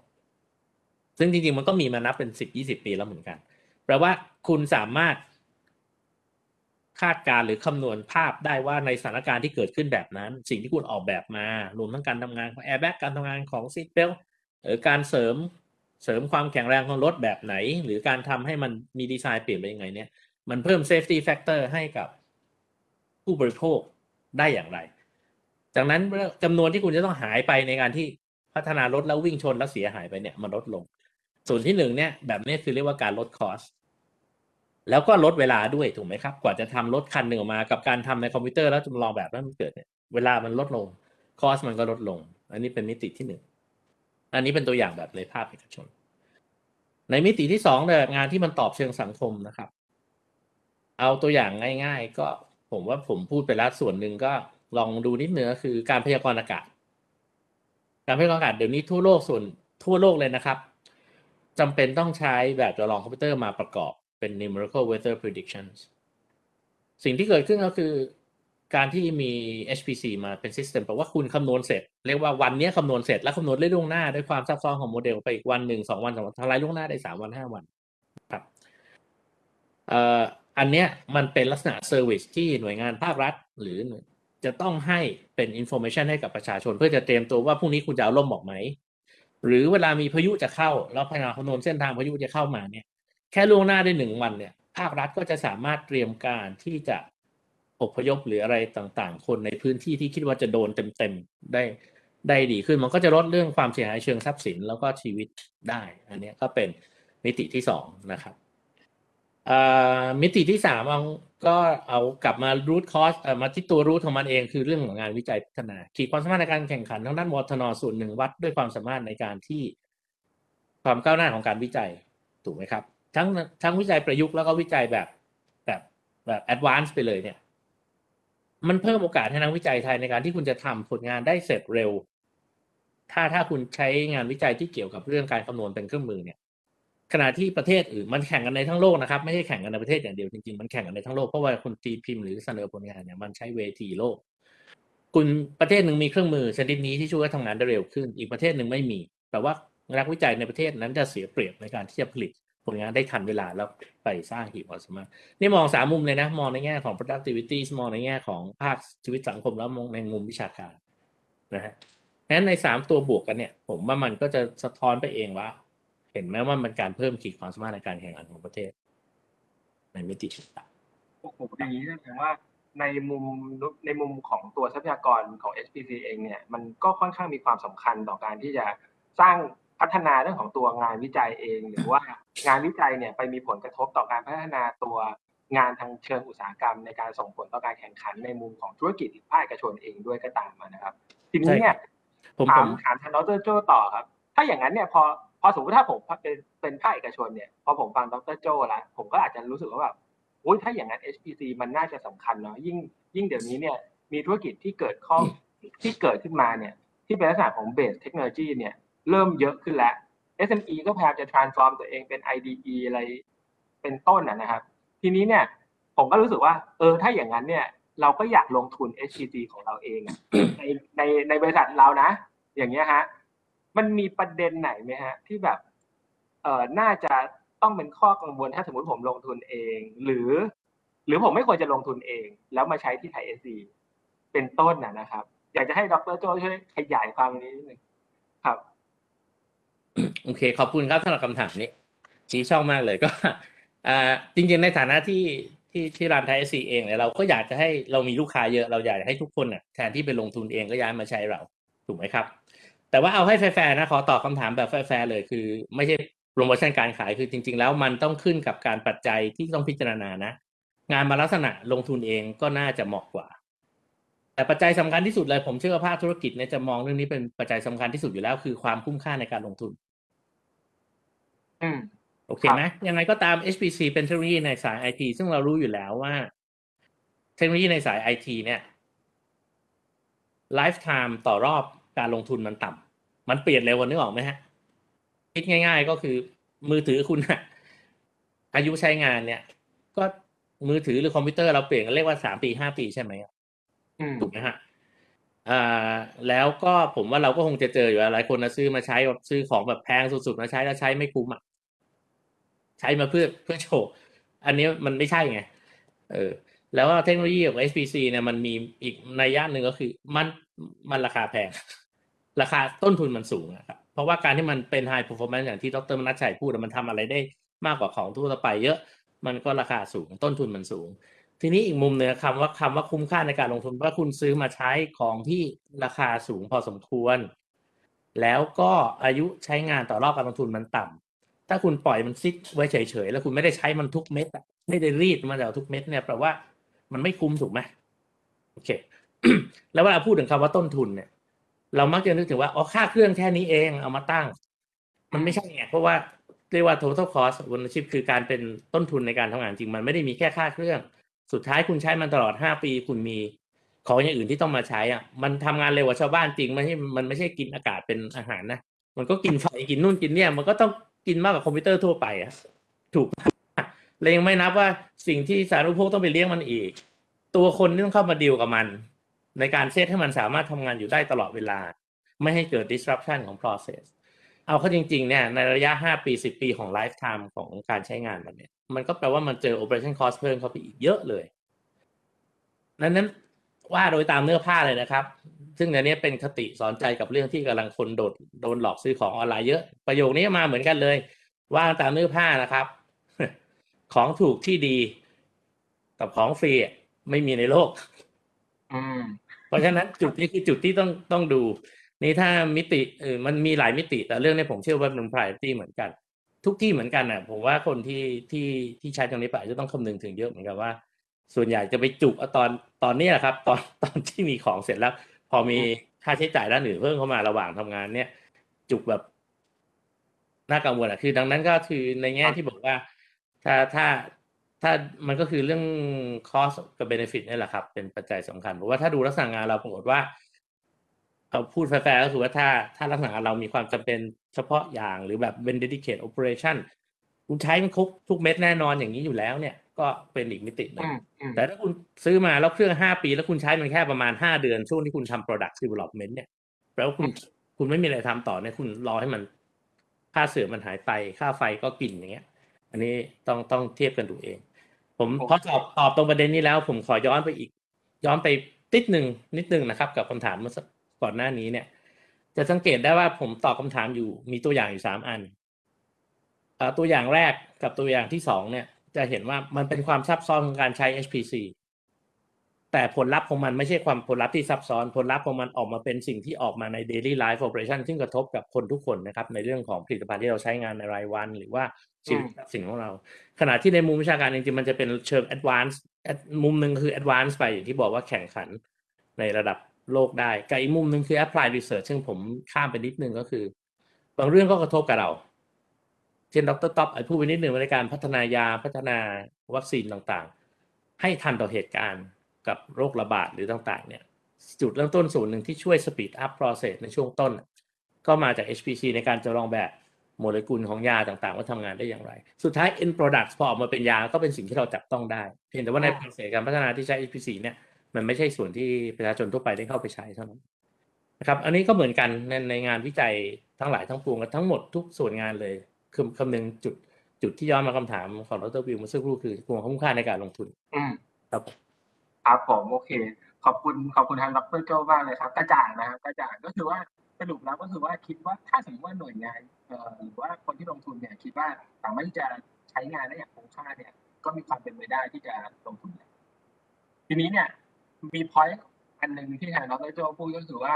ซึ่งจริงๆมันก็มีมานับเป็นสิบยี่สิบปีแล้วเหมือนกันแปลว่าคุณสามารถ คาดการณ์หรือคำนวณภาพได้ว่าในสถานการณ์ที่เกิดขึ้นแบบนั้น สิ่งที่คุณออกแบบมารวมทั้งการทำงานของแอร์แบ็กการทำงานของ seat belt หรือการเสริมเสริมความแข็งแรงของรถแบบไหน หรือการทำให้มันมีดีไซน์เปลี่ยนไปยังไงเนี่ยมันเพิ่ม safety factor ให้กับผู้บริโภคได้อย่างไร จากนั้นจำนวนที่คุณจะต้องหายไปในการที่พัฒนารถแล้ววิ่งชนแล้วเสียหายไปเนี่ยมันลดลง ส่วนที่หนึ่งเนี่ยแบบนี้คือเรียกว่าการลด cost แล้วก็ลดเวลาด้วยถูกไหมครับ กว่าจะทำรถคันหนึ่งออกมา กับการทำในคอมพิวเตอร์แล้วจำลองแบบนั้นมันเกิดเนี่ยเวลามันลดลง cost มันก็ลดลง อันนี้เป็นมิติที่หนึ่งอันนี้เป็นตัวอย่างแบบในภาคเอกชน ในมิติที่สองเนี่ยงานที่มันตอบเชิงสังคมนะครับ เอาตัวอย่างง่าย ๆ ก็ผมว่าผมพูดไปแล้วส่วนหนึ่งก็ลองดูนิดเนื้อคือการพยากรณ์อากาศ การพยากรณ์อากาศเดี๋ยวนี้ทั่วโลกส่วนทั่วโลกเลยนะครับจำเป็นต้องใช้แบบจำลองคอมพิวเตอร์มาประกอบ เป็น numerical weather predictions สิ่งที่เกิดขึ้นก็คือการที่มี HPC มาเป็น system แปลว่าคุณคำนวณเสร็จ เรียกว่าวันนี้คำนวณเสร็จ แล้วคำนวณได้ล่วงหน้าด้วยความซับซ้อนของโมเดลไปอีกวันหนึ่งสองวันสามวันทลายล่วงหน้าได้สามวันห้าวันครับอันเนี้ยมันเป็นลักษณะ service ที่หน่วยงานภาครัฐ หรือจะต้องให้เป็น information ให้กับประชาชน เพื่อจะเตรียมตัวว่าพรุ่งนี้คุณจะเอาล่มออกไหม หรือเวลามีพายุจะเข้า แล้วพยายามคำนวณเส้นทางพายุจะเข้ามาเนี่ย แค่ล่วงหน้าได้หนึ่งวันเนี่ยภาครัฐก็จะสามารถเตรียมการที่จะอพยพหรืออะไรต่างๆ คนในพื้นที่ที่คิดว่าจะโดนเต็มๆได้ได้ดีขึ้น มันก็จะลดเรื่องความเสียหายเชิงทรัพย์สินแล้วก็ชีวิตได้ อันนี้ก็เป็นมิติที่สองนะครับอ่ามิติที่สามเอาก็เอากลับมา root cause เอ่อมาที่ตัว root ของมันเองคือเรื่องของงานวิจัยพัฒนาขีดความสามารถในการแข่งขันทางด้านวทนส่วนหนึ่งวัดด้วยความสามารถในการที่ความก้าวหน้าของการวิจัยถูกไหมครับ ทั้งทั้งวิจัยประยุกต์แล้วก็วิจัยแบบแบบแบบ advance ไปเลยเนี่ย มันเพิ่มโอกาสให้นักวิจัยไทยในการที่คุณจะทำผลงานได้เสร็จเร็ว ถ้าถ้าคุณใช้งานวิจัยที่เกี่ยวกับเรื่องการคำนวณเป็นเครื่องมือเนี่ย ขณะที่ประเทศอื่นมันแข่งกันในทั้งโลกนะครับ ไม่ใช่แข่งกันในประเทศอย่างเดียวจริงๆมันแข่งกันในทั้งโลกเพราะว่าคนตีพิมพ์หรือเสนอผลงานเนี่ยมันใช้เวทีโลก คุณประเทศหนึ่งมีเครื่องมือชนิดนี้ที่ช่วยให้ทำงานได้เร็วขึ้น อีกประเทศหนึ่งไม่มีแต่ว่านักวิจัยในประเทศนั้นจะเสียเปรียบในการที่จะผลิต ผลงานได้ทันเวลาแล้วไปสร้างขีดความสามารถนี่มองสามมุมเลยนะ มองในแง่ของ productivity มองในแง่ของภาคชีวิตสังคมแล้วมองในมุมวิชาการนะฮะงั้นในสามตัวบวกกันเนี่ย ผมว่ามันก็จะสะท้อนไปเองว่า เห็นไหมว่ามันการเพิ่มขีดความสามารถในการแข่งขันของประเทศ ในมิติต่างโอ้โหอย่างนี้แสดงว่าในมุมในมุมของตัวทรัพยากรของ HPC เองเนี่ย มันก็ค่อนข้างมีความสำคัญต่อการที่จะสร้าง พัฒนาเรื่องของตัวงานวิจัยเอง หรือว่างานวิจัยเนี่ยไปมีผลกระทบต่อการพัฒนาตัวงานทางเชิงอุตสาหกรรม ในการส่งผลต่อการแข่งขันในมุมของธุรกิจภาคเอกชนเองด้วยก็ตามมานะครับ ทีนี้เนี่ยๆผมถาผมมถามทางดรโจต่อครับ ถ้าอย่างนั้นเนี่ยพอพอสมมติถ้าผมเป็นเป็นภาคเอกชนเนี่ยพอผมฟังดรโจแล้วผมก็อาจจะรู้สึกว่าแบบโอ้ยถ้าอย่างนั้น HPC มันน่าจะสำคัญเนาะยิ่งยิ่งเดี๋ยวนี้เนี่ยมีธุรกิจที่เกิดข้องที่เกิดขึ้นมาเนี่ยที่เป็นลักษณะของเบสเทคโนโลยีเนี่ย เริ่มเยอะขึ้นแล้ว SME ก็พยายามจะ transform ตัวเองเป็น IDE อะไรเป็นต้นนะนะครับ ทีนี้เนี่ยผมก็รู้สึกว่า เออถ้าอย่างนั้นเนี่ยเราก็อยากลงทุน HPC ของเราเองอะในในในบริษัทเรานะ อย่างเงี้ยฮะมันมีประเด็นไหนไหมฮะ ที่แบบเออน่าจะต้องเป็นข้อกังวลถ้าสมมติผมลงทุนเอง หรือ หรือผมไม่ควรจะลงทุนเอง แล้วมาใช้ที่ไทยเอซีเป็นต้นนะนะครับ อยากจะให้ดรโจช่วยขยายความนี้นิดนึงครับ โอเค ขอบคุณครับสำหรับคำถามนี้ชี้ช่องมากเลยก็จริงๆในฐานะที่ที่ที่ run ThaiSC เองเนี่ยเราก็อยากจะให้เรามีลูกค้าเยอะเราอยากให้ทุกคนน่ะแทนที่ไปลงทุนเองก็ย้ายมาใช้เราถูกไหมครับ แต่ว่าเอาให้แฟร์ๆนะขอตอบคำถามแบบแฟร์ๆเลยคือ ไม่ใช่โปรโมชั่นการขายคือจริง ๆ แล้วมันต้องขึ้นกับการปัจจัยที่ต้องพิจารณานะ งานบางลักษณะลงทุนเองก็น่าจะเหมาะกว่า แต่ปัจจัยสำคัญที่สุดเลยผมเชื่อว่าภาคธุรกิจเนี่ยจะมองเรื่องนี้เป็นปัจจัยสำคัญที่สุดอยู่แล้วคือความคุ้มค่าในการลงทุน โอเคไหมยังไงก็ตาม HPC เป็นเทคโนโลยีในสาย IT ซึ่งเรารู้อยู่แล้วว่า เทคโนโลยีในสาย IT เนี่ย lifetime ต่อรอบการลงทุนมันต่ำมันเปลี่ยนเร็วกว่านึกออกไหมฮะ คิดง่าย ๆ ก็คือมือถือคุณอะอายุใช้งานเนี่ย ก็มือถือหรือคอมพิวเตอร์เราเปลี่ยนกันเรียกว่าสามปีห้าปีใช่ไหมอืมถูกไหมฮะ อ่าแล้วก็ผมว่าเราก็คงจะเจออยู่หลายคนนะซื้อมาใช้แบบซื้อของแบบแพงสุดๆมาใช้แล้วใช้ไม่คุ้มอะใช้มาเพื่อเพื่อโชว์อันนี้มันไม่ใช่ไงเออ แล้วเทคโนโลยีของ HPC เนี่ยมันมีอีกในย่านหนึ่งก็คือ มันมันราคาแพง ราคาต้นทุนมันสูงอะครับเพราะว่าการที่มันเป็น high performance อย่างที่ดรมนัชชัยพูดมันทำอะไรได้มากกว่าของทั่วไปเยอะ มันก็ราคาสูงต้นทุนมันสูง ทีนี้อีกมุมหนึ่งคำว่าคำว่าคุ้มค่าในการลงทุนว่าคุณซื้อมาใช้ของที่ราคาสูงพอสมควร แล้วก็อายุใช้งานต่อรอบการลงทุนมันต่ำถ้าคุณปล่อยมันซิกไว้เฉยๆแล้วคุณไม่ได้ใช้มันทุกเม็ดอะไม่ได้รีดมันจากทุกเม็ดเนี่ยแปลว่ามันไม่คุ้มถูกไหมโอเค แล้วเวลาพูดถึงคำว่าต้นทุนเนี่ย เรามักจะนึกถึงว่าอ๋อค่าเครื่องแค่นี้เองเอามาตั้ง มันไม่ใช่ไงเพราะว่าเรียกว่า total cost of ownership คือการเป็นต้นทุนในการทำงานจริง มันไม่ได้มีแค่ค่าเครื่อง สุดท้ายคุณใช้มันตลอดห้าปีคุณมีของอย่างอื่นที่ต้องมาใช้อะ มันทำงานเร็วกว่าชาวบ้านจริงไม่ใช่มันไม่ใช่กินอากาศเป็นอาหารนะมันก็กินไฟกินนู่นกินเนี่ย มันก็ต้องกินมากกว่าคอมพิวเตอร์ทั่วไปอะ ถูกเลยยังไม่นับว่าสิ่งที่สารุโภคต้องไปเลี้ยงมันอีก ตัวคนที่ต้องเข้ามาดีลกับมัน ในการเซตให้มันสามารถทำงานอยู่ได้ตลอดเวลา ไม่ให้เกิด disruption ของ process เอาเข้าจริงๆเนี่ยในระยะ 5 ปี 10 ปีของ lifetime ของการใช้งานมันเนี่ย มันก็แปลว่ามันเจอ operation cost เพิ่มเข้าไปอีกเยอะเลย นั้นนั้นว่าโดยตามเนื้อผ้าเลยนะครับ ซึ่งอันนี้เป็นคติสอนใจกับเรื่องที่กำลังคนโดดโดนหลอกซื้อของออนไลน์เยอะ ประโยคนี้มาเหมือนกันเลย ว่าตามเนื้อผ้านะครับ ของถูกที่ดีกับของฟรีอะไม่มีในโลก อืม เพราะฉะนั้นจุดนี้คือจุดที่ต้องต้องดู นี่ถ้ามิติเออมันมีหลายมิติ แต่เรื่องนี้ผมเชื่อว่ามัน priority เหมือนกัน ทุกที่เหมือนกันน่ะ ผมว่าคนที่ที่ที่ใช้ตรงนี้ไปจะต้องคำนึงถึงเยอะเหมือนกันว่า ส่วนใหญ่จะไปจุกเอาตอนตอนเนี้ยครับ ตอนตอนที่มีของเสร็จแล้ว พอมีค่าใช้จ่ายด้านอื่นเพิ่มเข้ามาระหว่างทำงาน เนี่ย จุกแบบน่ากังวลอะคือ ดังนั้นก็คือในแง่ที่บอกว่า ถ้าถ้าถ้ามันก็คือเรื่อง cost กับ benefit นี่แหละครับ เป็นปัจจัยสำคัญเพราะว่าถ้าดูลักษณะงานเราปรากฏว่า เอาพูดแฟร์ๆก็คือว่าถ้าถ้าลักษณะงานเรามีความจำเป็นเฉพาะอย่างหรือแบบเป็น dedicated operation คุณใช้มันครบทุกเม็ดแน่นอนอย่างนี้อยู่แล้วเนี่ย ก็เป็นอีกมิติหนึ่อืงมอืมแต่ถ้าคุณซื้อมาแล้วเครื่องห้าปี แล้วคุณใช้มันแค่ประมาณห้าเดือน ช่วงที่คุณทำ product development เนี่ยแปลว่าคุณคุณไม่มีอะไรทำต่อเนี่ยคุณรอให้มันค่าเสื่อมมันหายไปค่าไฟก็กินอย่างเงี้ย อันนี้ต้องต้องเทียบกันดูเอง ผมพอตอบตอบตรงประเด็นนี้แล้ว ผมขอย้อนไปอีก ย้อนไปนิดหนึ่งนิดหนึ่งนะครับ กับคำถามเมื่อสัก ก่อนหน้านี้เนี่ย จะสังเกตได้ว่าผมตอบคำถามอยู่มีตัวอย่างอยู่สามอันตัวอย่างแรกกับตัวอย่างที่สองเนี่ย จะเห็นว่ามันเป็นความซับซ้อนของการใช้ HPC แต่ผลลัพธ์ของมันไม่ใช่ความผลลัพธ์ที่ซับซ้อนผลลัพธ์ของมันออกมาเป็นสิ่งที่ออกมาใน daily life operation ซึ่งกระทบกับคนทุกคนนะครับ ในเรื่องของผลิตภัณฑ์ที่เราใช้งานในรายวัน หรือว่าชีวิตสินของเรา ขณะที่ในมุมวิชาการจริงๆมันจะเป็นเชิง advance มุมหนึ่งคือ advance ไปอย่างที่บอกว่าแข่งขันในระดับ โลกได้กับอีกมุมหนึ่งคือ apply research ซึ่งผมข้ามไปนิดนึงก็คือ บางเรื่องก็กระทบกับเรา เช่นดรท็อปพูดไปนิดหนึ่งในการพัฒนายาพัฒนาวัคซีนต่างๆ ให้ทันต่อเหตุการณ์กับโรคระบาดหรือต่างๆ เนี่ย จุดเริ่มต้นส่วนหนึ่งที่ช่วย speed up process ในช่วงต้น ก็มาจาก HPC ในการจะลองแบบโมเลกุลของยาต่างๆ ว่าทำงานได้อย่างไร สุดท้าย end product พอออกมาเป็นยาก็เป็นสิ่งที่เราจับต้องได้ เพียงแต่ว่าใน process การพัฒนาที่ใช้ HPC เนี่ย มันไม่ใช่ส่วนที่ประชาชนทั่วไปได้เข้าไปใช้เท่านั้นนะครับ อันนี้ก็เหมือนกันในในงานวิจัยทั้งหลายทั้งปวงทั้งหมดทุกส่วนงานเลยคือคำนึงจุดจุดที่ย้อนมาคำถามของดรวิวเมื่อสักครู่คือความคุ้มค่าในการลงทุนอืมครับครับผมโอเค ขอบคุณขอบคุณทางดรโจมากเลยครับ กระจ่างนะครับกระจ่างก็คือว่าสรุปแล้วก็คือว่าคิดว่าถ้าสมมติว่าหน่วยงานเอ่อหรือว่าคนที่ลงทุนเนี่ยคิดว่าสามารถที่จะใช้งานได้อย่างคุ้มค่าเนี่ย ก็มีความเป็นไปได้ที่จะลงทุนทีนี้เนี่ย มีพอยต์อันหนึ่งที่ทางดรโจพูดก็คือว่า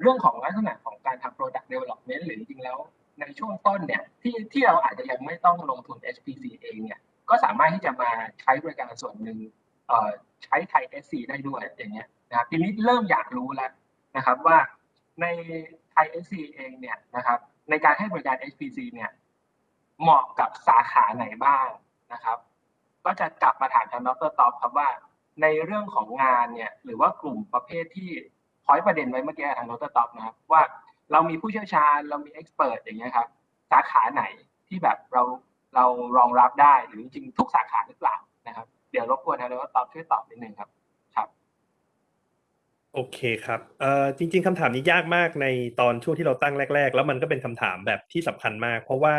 เรื่องของลักษณะของการทำ product development หรือจริงๆแล้วในช่วงต้นเนี่ยที่ที่เราอาจจะยังไม่ต้องลงทุน HPC เองเนี่ยก็สามารถที่จะมาใช้บริการส่วนหนึ่งใช้ไทย SC ได้ด้วยอย่างเงี้ยนะครับทีนี้เริ่มอยากรู้แล้วนะครับว่าในไทย SC เองเนี่ยนะครับในการให้บริการ HPC เนี่ยเหมาะกับสาขาไหนบ้างนะครับ ก็จะกลับมาถามทางดรตอบครับว่า ในเรื่องของงานเนี่ยหรือว่ากลุ่มประเภทที่พอยประเด็นไว้เมื่อกี้ทางดรตตอบนะครับว่าเรามีผู้เชี่ยวชาญเรามีเอ็กซ์เพรสอย่างเงี้ยครับสาขาไหนที่แบบเราเรารองรับได้หรือจริงทุกสาขาหรือเปล่านะครับ เดี๋ยวรบกวนทางดรตอบช่วยตอบนิดนึงครับครับโอเคครับเอ่อจริง ๆคำถามนี้ยากมากในตอนช่วงที่เราตั้งแรก ๆ แล้วมันก็เป็นคำถามแบบที่สำคัญมาก เพราะว่า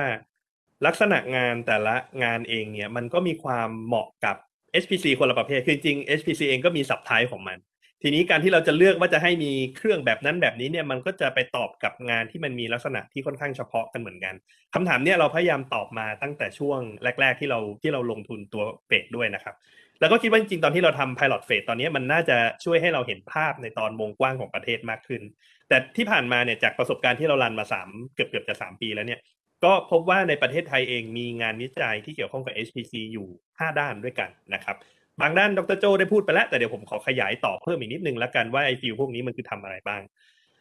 ลักษณะงานแต่ละงานเองเนี่ยมันก็มีความเหมาะกับ HPC คนละประเภท คือจริงๆ HPC เองก็มีสับไทป์ของมัน ทีนี้การที่เราจะเลือกว่าจะให้มีเครื่องแบบนั้นแบบนี้เนี่ยมันก็จะไปตอบกับงานที่มันมีลักษณะที่ค่อนข้างเฉพาะกันเหมือนกันคำถามเนี่ยเราพยายามตอบมาตั้งแต่ช่วงแรก ๆ ที่เราที่เราลงทุนตัวเฟดด้วยนะครับ แล้วก็คิดว่าจริงๆตอนที่เราทำ pilot phase ตอนนี้มันน่าจะช่วยให้เราเห็นภาพในตอนวงกว้างของประเทศมากขึ้น แต่ที่ผ่านมาเนี่ยจากประสบการณ์ที่เรารันมาสามเกือบเกือบจะสามปีแล้วเนี่ย ก็พบว่าในประเทศไทยเองมีงานวิจัยที่เกี่ยวข้องกับ HPC อยู่ 5 ด้านด้วยกันนะครับ บางด้านดรโจได้พูดไปแล้ว แต่เดี๋ยวผมขอขยายต่อเพิ่มอีกนิดนึงแล้วกันว่าไอฟิลพวกนี้มันคือทำอะไรบ้าง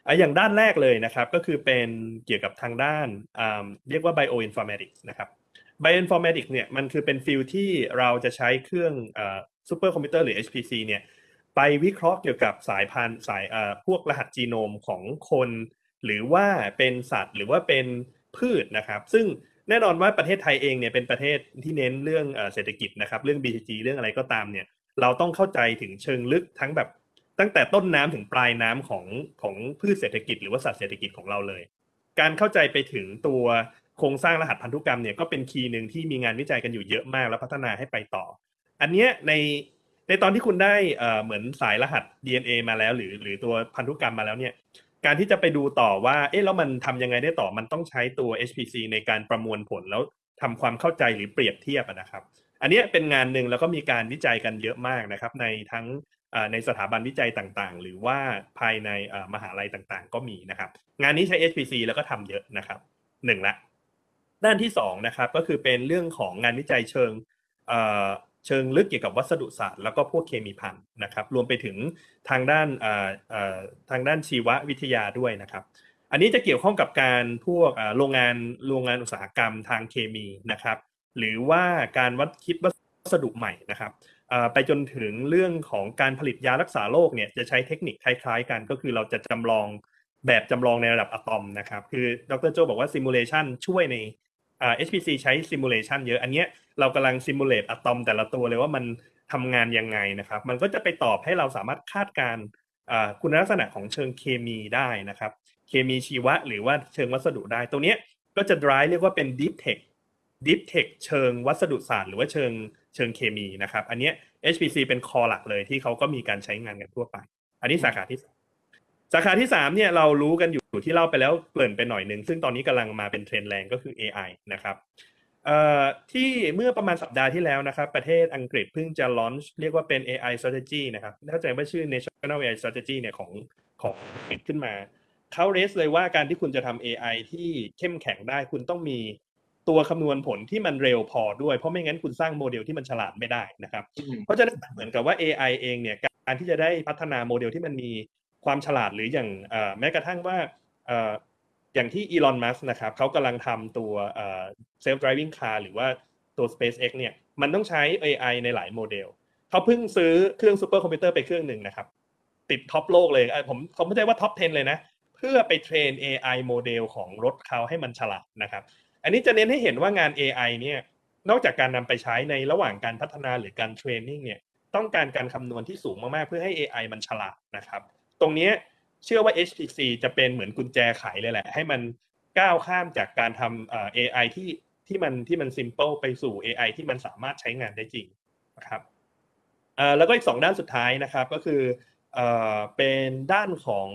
ออย่างด้านแรกเลยนะครับ ก็คือเป็นเกี่ยวกับทางด้านเรียกว่า bioinformatics นะครับ bioinformatics เนี่ยมันคือเป็น field ที่เราจะใช้เครื่องซูเปอร์คอมพิวเตอร์หรือ HPC เนี่ยไปวิเคราะห์เกี่ยวกับสายพันธุ์สายพวกรหัสจีโนมของคน หรือว่าเป็นสัตว์หรือว่าเป็น พืชนะครับ ซึ่งแน่นอนว่าประเทศไทยเองเนี่ยเป็นประเทศที่เน้นเรื่องเศรษฐกิจนะครับเรื่อง BCG เรื่องอะไรก็ตามเนี่ยเราต้องเข้าใจถึงเชิงลึกทั้งแบบตั้งแต่ต้นน้ำถึงปลายน้ำของของพืชเศรษฐกิจหรือว่าสัตว์เศรษฐกิจของเราเลย การเข้าใจไปถึงตัวโครงสร้างรหัสพันธุกรรมเนี่ยก็เป็นคีย์หนึ่งที่มีงานวิจัยกันอยู่เยอะมากแล้วพัฒนาให้ไปต่อ อันเนี้ยในในตอนที่คุณได้เอ่อเหมือนสายรหัส DNA มาแล้ว หรือหรือตัวพันธุกรรมมาแล้วเนี่ย การที่จะไปดูต่อว่า เอ๊ะแล้วมันทำยังไงได้ต่อมันต้องใช้ตัว HPC ในการประมวลผลแล้วทำความเข้าใจหรือเปรียบเทียบนะครับ อันนี้เป็นงานหนึ่งแล้วก็มีการวิจัยกันเยอะมากนะครับ ในทั้งในสถาบันวิจัยต่างๆ หรือว่าภายในมหาลัยต่างๆ ก็มีนะครับ งานนี้ใช้ HPC แล้วก็ทำเยอะนะครับหนึ่งละ ด้านที่สองนะครับก็คือเป็นเรื่องของงานวิจัยเชิง เชิงลึกเกี่ยวกับวัสดุศาสตร์แล้วก็พวกเคมีพันธุ์นะครับ รวมไปถึงทางด้านทางด้านชีววิทยาด้วยนะครับ อันนี้จะเกี่ยวข้องกับการพวกโรงงานโรงงานอุตสาหกรรมทางเคมีนะครับ หรือว่าการวัดคิดวัสดุใหม่นะครับไปจนถึงเรื่องของการผลิตยารักษาโรคเนี่ยจะใช้เทคนิคคล้ายๆ กันก็คือเราจะจำลองแบบจำลองในระดับอะตอมนะครับ คือดรโจบอกว่า simulation ช่วยใน อ่า HPC ใช้ simulation เยอะ อันเนี้ยเรากำลัง simulate อะตอมแต่ละตัวเลยว่ามันทำงานยังไงนะครับ มันก็จะไปตอบให้เราสามารถคาดการณ์อ่าคุณลักษณะของเชิงเคมีได้นะครับ เคมีชีวะหรือว่าเชิงวัสดุได้ตรงเนี้ยก็จะ drive เรียกว่าเป็น deep tech deep tech เชิงวัสดุศาสตร์หรือว่าเชิงเชิงเคมีนะครับ อันเนี้ย HPC เป็นคอหลักเลยที่เขาก็มีการใช้งานกันทั่วไป อันนี้สาขาที่สอง สาขาที่สามเนี่ยเรารู้กันอยู่ที่เล่าไปแล้วเกริ่นไปหน่อยหนึ่งซึ่งตอนนี้กำลังมาเป็นเทรนด์แรงก็คือ AI นะครับเอ่อที่เมื่อประมาณสัปดาห์ที่แล้วนะครับประเทศอังกฤษเพิ่งจะ launch เรียกว่าเป็น AI strategy นะครับเข้าใจว่าชื่อ National AI strategy เนี่ยของของอังกฤษขึ้นมาเขาเรสเลยว่าการที่คุณจะทำ AI ที่เข้มแข็งได้คุณต้องมีตัวคำนวณผลที่มันเร็วพอด้วย เพราะไม่งั้นคุณสร้างโมเดลที่มันฉลาดไม่ได้นะครับอืมเพราะฉะนั้นเหมือนกับว่า AI เองเนี่ยการที่จะได้พัฒนาโมเดลที่มันมี ความฉลาดหรืออย่างแม้กระทั่งว่าอย่างที่อีลอนมัสก์นะครับเขากำลังทำตัวเอ่อ self driving car หรือว่าตัว SpaceX เนี่ยมันต้องใช้ AI ในหลายโมเดลเขาเพิ่งซื้อเครื่องซูเปอร์คอมพิวเตอร์ไปเครื่องหนึ่งนะครับ ติด top โลกเลยผมผมไม่ใช่ว่า top 10 เลยนะ เพื่อไปเทรน AI โมเดลของรถเขาให้มันฉลาดนะครับ อันนี้จะเน้นให้เห็นว่างาน AI เนี่ยนอกจากการนำไปใช้ในระหว่างการพัฒนาหรือการเทรนนิ่งเนี่ยต้องการการคำนวณที่สูงมากๆเพื่อให้ AI มันฉลาดนะครับ ตรงเนี้ยเชื่อว่า HPC จะเป็นเหมือนกุญแจไขเลยแหละ ให้มันก้าวข้ามจากการทำเอ่อ AI ที่ที่มันที่มัน simple ไปสู่ AI ที่มันสามารถใช้งานได้จริงนะครับเอ่อแล้วก็อีกสองด้านสุดท้ายนะครับก็คือเอ่อเป็นด้านของ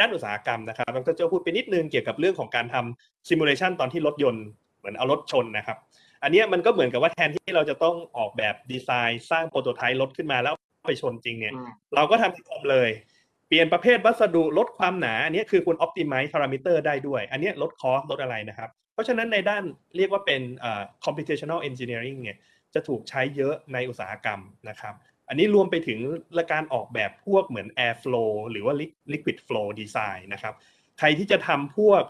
ด้านอุตสาหกรรมนะครับดรเจ้าพูดไปนิดนึงเกี่ยวกับเรื่องของการทำ simulation ตอนที่รถยนต์เหมือนเอารถชนนะครับ อันเนี้ยมันก็เหมือนกับว่าแทนที่เราจะต้องออกแบบดีไซน์ สร้างโปรโตไทป์รถขึ้นมาแล้วไปชนจริงเนี่ยอืมเราก็ทำที่คอมเลย เปลี่ยนประเภทวัสดุลดความหนาอันนี้คือคุณ optimize parameter ได้ด้วย อันนี้ลดคอสลดอะไรนะครับ เพราะฉะนั้นในด้านเรียกว่าเป็นเอ่อ computational engineering เนี่ยจะถูกใช้เยอะในอุตสาหกรรมนะครับ อันนี้รวมไปถึงการออกแบบพวกเหมือน air flow หรือว่า liquid flow design นะครับ ใครที่จะทำพวก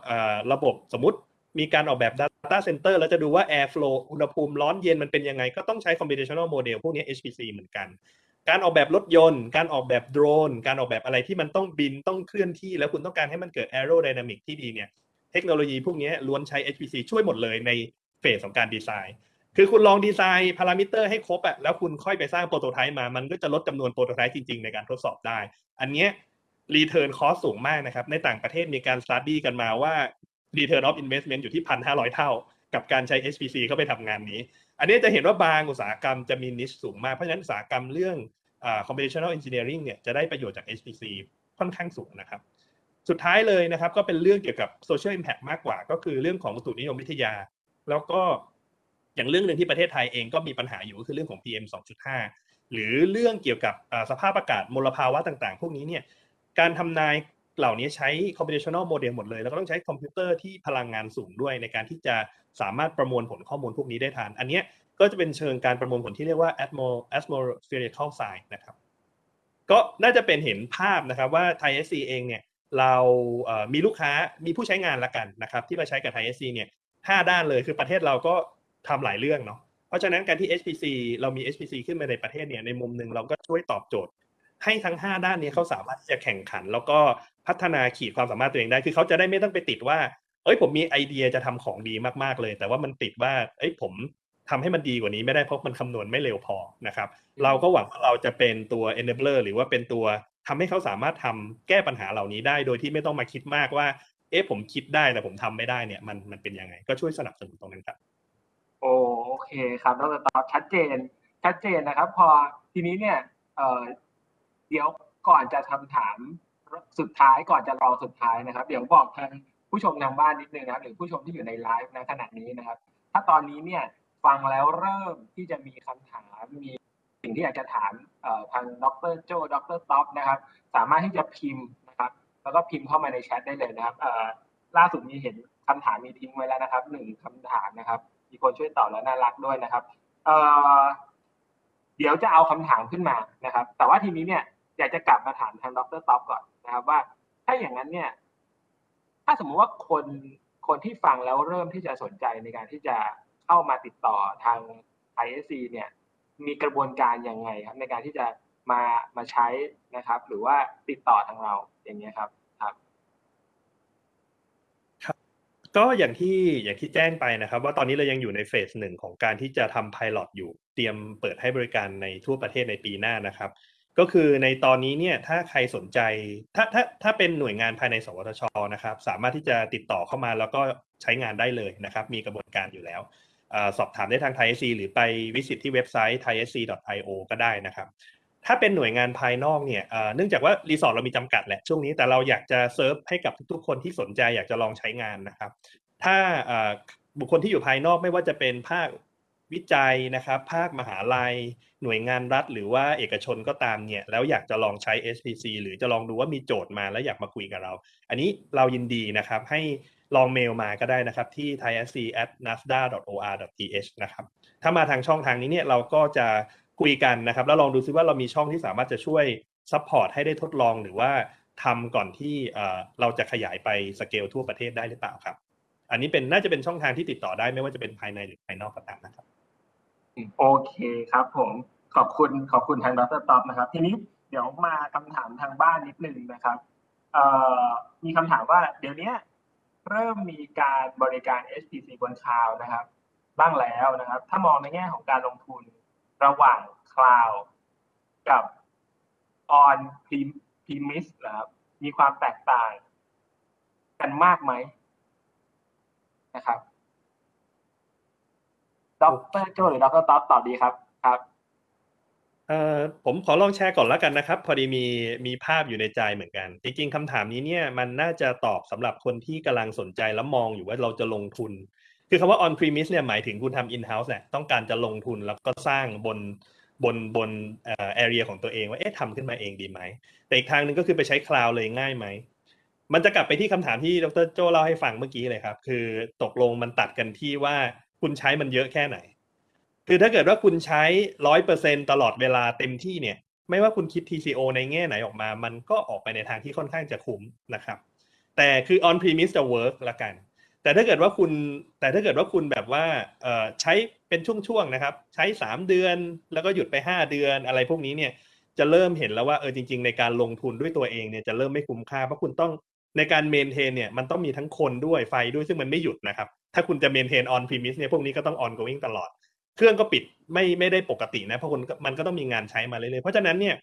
ระบบสมมติมีการออกแบบ data center แล้วจะดูว่า air flow อุณหภูมิร้อนเย็นมันเป็นยังไง ก็ต้องใช้ computational model พวกนี้ HPC เหมือนกัน การออกแบบรถยนต์ การออกแบบโดรน การออกแบบอะไรที่มันต้องบินต้องเคลื่อนที่ แล้วคุณต้องการให้มันเกิด aerodynamic ที่ดีเนี่ย เทคโนโลยีพวกนี้ล้วนใช้ HPC ช่วยหมดเลยในเฟสของการดีไซน์ คือคุณลองดีไซน์พารามิเตอร์ให้ครบอะแล้วคุณค่อยไปสร้างโปรโตไทป์มา มันก็จะลดจำนวนโปรโตไทป์จริง ๆ ในการทดสอบได้ อันเนี้ย return cost สูงมากนะครับ ในต่างประเทศมีการ study กันมาว่า return of investment อยู่ที่พันห้าร้อยเท่า กับการใช้ HPC เข้าไปทำงานนี้ อันนี้จะเห็นว่าบางอุตสาหกรรมจะมี niche สูงมาก เพราะฉะนั้นอุตสาหกรรมเรื่อง computational engineering เนี่ยจะได้ประโยชน์จาก HPC ค่อนข้างสูงนะครับ สุดท้ายเลยนะครับก็เป็นเรื่องเกี่ยวกับ social impact มากกว่า ก็คือเรื่องของอุตุนิยมวิทยา แล้วก็อย่างเรื่องหนึ่งที่ประเทศไทยเองก็มีปัญหาอยู่ก็คือเรื่องของ PM 2.5 หรือเรื่องเกี่ยวกับสภาพอากาศมลภาวะต่างๆ พวกนี้เนี่ยการทำนายเหล่านี้ใช้ computational model หมดเลย แล้วก็ต้องใช้คอมพิวเตอร์ที่พลังงานสูงด้วยในการที่จะสามารถประมวลผลข้อมูลพวกนี้ได้ทัน อันเนี้ย ก็จะเป็นเชิงการประมวลผลที่เรียกว่า atmospherical sine นะครับ ก็น่าจะเป็นเห็นภาพนะครับว่า Thai SC เองเนี่ยเรามีลูกค้ามีผู้ใช้งานละกันนะครับ ที่มาใช้กับ Thai SC เนี่ยห้าด้านเลยคือประเทศเราก็ทำหลายเรื่องเนาะเพราะฉะนั้นการที่ HPC เรามี HPC ขึ้นมาในประเทศเนี่ยในมุมหนึ่งเราก็ช่วยตอบโจทย์ ให้ทั้ง 5 ด้านนี้เขาสามารถที่จะแข่งขัน แล้วก็พัฒนาขีดความสามารถตัวเองได้ คือเขาจะได้ไม่ต้องไปติดว่า เอ้ยผมมีไอเดียจะทำของดีมากๆเลย แต่ว่ามันติดว่า เอ้ยผม ทำให้มันดีกว่านี้ไม่ได้เพราะมันคำนวณไม่เร็วพอนะครับ เราก็หวังว่าเราจะเป็นตัว enabler หรือว่าเป็นตัวทำให้เขาสามารถทำแก้ปัญหาเหล่านี้ได้ โดยที่ไม่ต้องมาคิดมากว่า เอ๊ะผมคิดได้แต่ผมทำไม่ได้เนี่ยมันมันเป็นยังไง ก็ช่วยสนับสนุนตรงนั้นครับ โอโอเคครับดรตอบชัดเจน ชัดเจนนะครับ พอทีนี้เนี่ยเอ่อเดี๋ยวก่อนจะคำถามสุดท้ายก่อนจะรอสุดท้ายนะครับ เดี๋ยวบอกทางผู้ชมทางบ้านนิดนึงนะครับหรือผู้ชมที่อยู่ในไลฟ์นะขณะนี้นะครับ ถ้าตอนนี้เนี่ย ฟังแล้วเริ่มที่จะมีคำถามมีสิ่งที่อยากจะถามทางดรโจดรท็อปนะครับ สามารถที่จะพิมพ์นะครับ แล้วก็พิมพ์เข้ามาในแชทได้เลยนะครับล่าสุดมีเห็นคำถามมีทิ้งไว้แล้วนะครับหนึ่งคำถามนะครับ มีคนช่วยตอบแล้วน่ารักด้วยนะครับเเดี๋ยวจะเอาคำถามขึ้นมานะครับ แต่ว่าทีนี้เนี่ยอยากจะกลับมาถามทางดรท็อปก่อนนะครับว่า ถ้าอย่างนั้นเนี่ย ถ้าสมมุติว่าคนคนที่ฟังแล้วเริ่มที่จะสนใจในการที่จะ เข้ามาติดต่อทาง ISC เนี่ยมีกระบวนการยังไงครับ ในการที่จะมามาใช้นะครับ หรือว่าติดต่อทางเราอย่างเงี้ยครับครับ ก็อย่างที่อย่างที่แจ้งไปนะครับ ว่าตอนนี้เรายังอยู่ในเฟสหนึ่งของการที่จะทำ pilot อยู่เตรียมเปิดให้บริการในทั่วประเทศในปีหน้านะครับ ก็คือในตอนนี้เนี่ยถ้าใครสนใจถ้าถ้าถ้าเป็นหน่วยงานภายใน สวทชนะครับ สามารถที่จะติดต่อเข้ามาแล้วก็ใช้งานได้เลยนะครับ มีกระบวนการอยู่แล้ว สอบถามได้ทาง ThaiSC หรือไป visit ที่เว็บไซต์ thaisc.io ก็ได้นะครับ ถ้าเป็นหน่วยงานภายนอกเนี่ยเนื่องจากว่า resource เรามีจำกัดแหละช่วงนี้แต่เราอยากจะเซิร์ฟให้กับทุกๆ คนที่สนใจอยากจะลองใช้งานนะครับ ถ้าบุคคลที่อยู่ภายนอกไม่ว่าจะเป็นภาควิจัยนะครับ ภาคมหาลัย หน่วยงานรัฐ หรือว่าเอกชนก็ตามเนี่ย แล้วอยากจะลองใช้ HPC หรือจะลองดูว่ามีโจทย์มาแล้วอยากมาคุยกับเรา อันนี้เรายินดีนะครับให้ ลองเมลมาก็ได้นะครับที่ thaisc@nstda.or.th นะครับถ้ามาทางช่องทางนี้เนี่ยเราก็จะคุยกันนะครับ แล้วลองดูซิว่าเรามีช่องที่สามารถจะช่วย support ให้ได้ทดลองหรือว่าทำก่อนที่เราจะขยายไปสเกลทั่วประเทศได้หรือเปล่าครับ อันนี้เป็นน่าจะเป็นช่องทางที่ติดต่อได้ไม่ว่าจะเป็นภายในหรือภายนอกก็ตามนะครับ โอเคครับผมขอบคุณขอบคุณทางดรท็อปนะครับ ทีนี้เดี๋ยวมาคำถามทางบ้านนิดนึงนะครับมีคำถามว่าเดี๋ยวนี้ เริ่มมีการบริการ HPC บนคลาวด์นะครับ บ้างแล้วนะครับ ถ้ามองในแง่ของการลงทุนระหว่างคลาวด์กับ on premise นะครับมีความแตกต่างกันมากไหมนะครับดรโจหรือดรท็อปตอบดีครับ เอ่อผมขอลองแชร์ก่อนแล้วกันนะครับ พอดีมีมีภาพอยู่ในใจเหมือนกัน จริง ๆคำถามนี้เนี่ยมันน่าจะตอบสำหรับคนที่กำลังสนใจแล้วมองอยู่ว่าเราจะลงทุน คือคำว่า on premise เนี่ยหมายถึงคุณทำ in house แหละต้องการจะลงทุนแล้วก็สร้างบนบนบนเอ่อ area ของตัวเองว่าเอ๊ะทำขึ้นมาเองดีไหม แต่อีกทางหนึ่งก็คือไปใช้ cloud เลยง่ายไหม มันจะกลับไปที่คำถามที่ดรโจเล่าให้ฟังเมื่อกี้เลยครับ คือตกลงมันตัดกันที่ว่าคุณใช้มันเยอะแค่ไหน คือถ้าเกิดว่าคุณใช้ร้อยเปอร์เซ็นตลอดเวลาเต็มที่เนี่ย ไม่ว่าคุณคิด TCO ในแง่ไหนออกมา มันก็ออกไปในทางที่ค่อนข้างจะคุ้มนะครับ แต่คือ on premise จะ work ละกัน แต่ถ้าเกิดว่าคุณ แต่ถ้าเกิดว่าคุณแบบว่าใช้เป็นช่วงๆนะครับ ใช้ 3 เดือน แล้วก็หยุดไป 5 เดือนอะไรพวกนี้เนี่ย จะเริ่มเห็นแล้วว่าเออจริง ๆ ในการลงทุนด้วยตัวเองเนี่ยจะเริ่มไม่คุ้มค่าเพราะคุณต้องในการ maintain เนี่ยมันต้องมีทั้งคนด้วยไฟด้วยซึ่งมันไม่หยุดนะครับ ถ้าคุณจะ maintain on premise เนี่ยพวกนี้ก็ต้อง ongoing ตลอด เครื่องก็ปิดไม่ไม่ได้ปกตินะเพราะคุณมันก็ต้องมีงานใช้มาเรื่อยๆเพราะฉะนั้นเนี่ย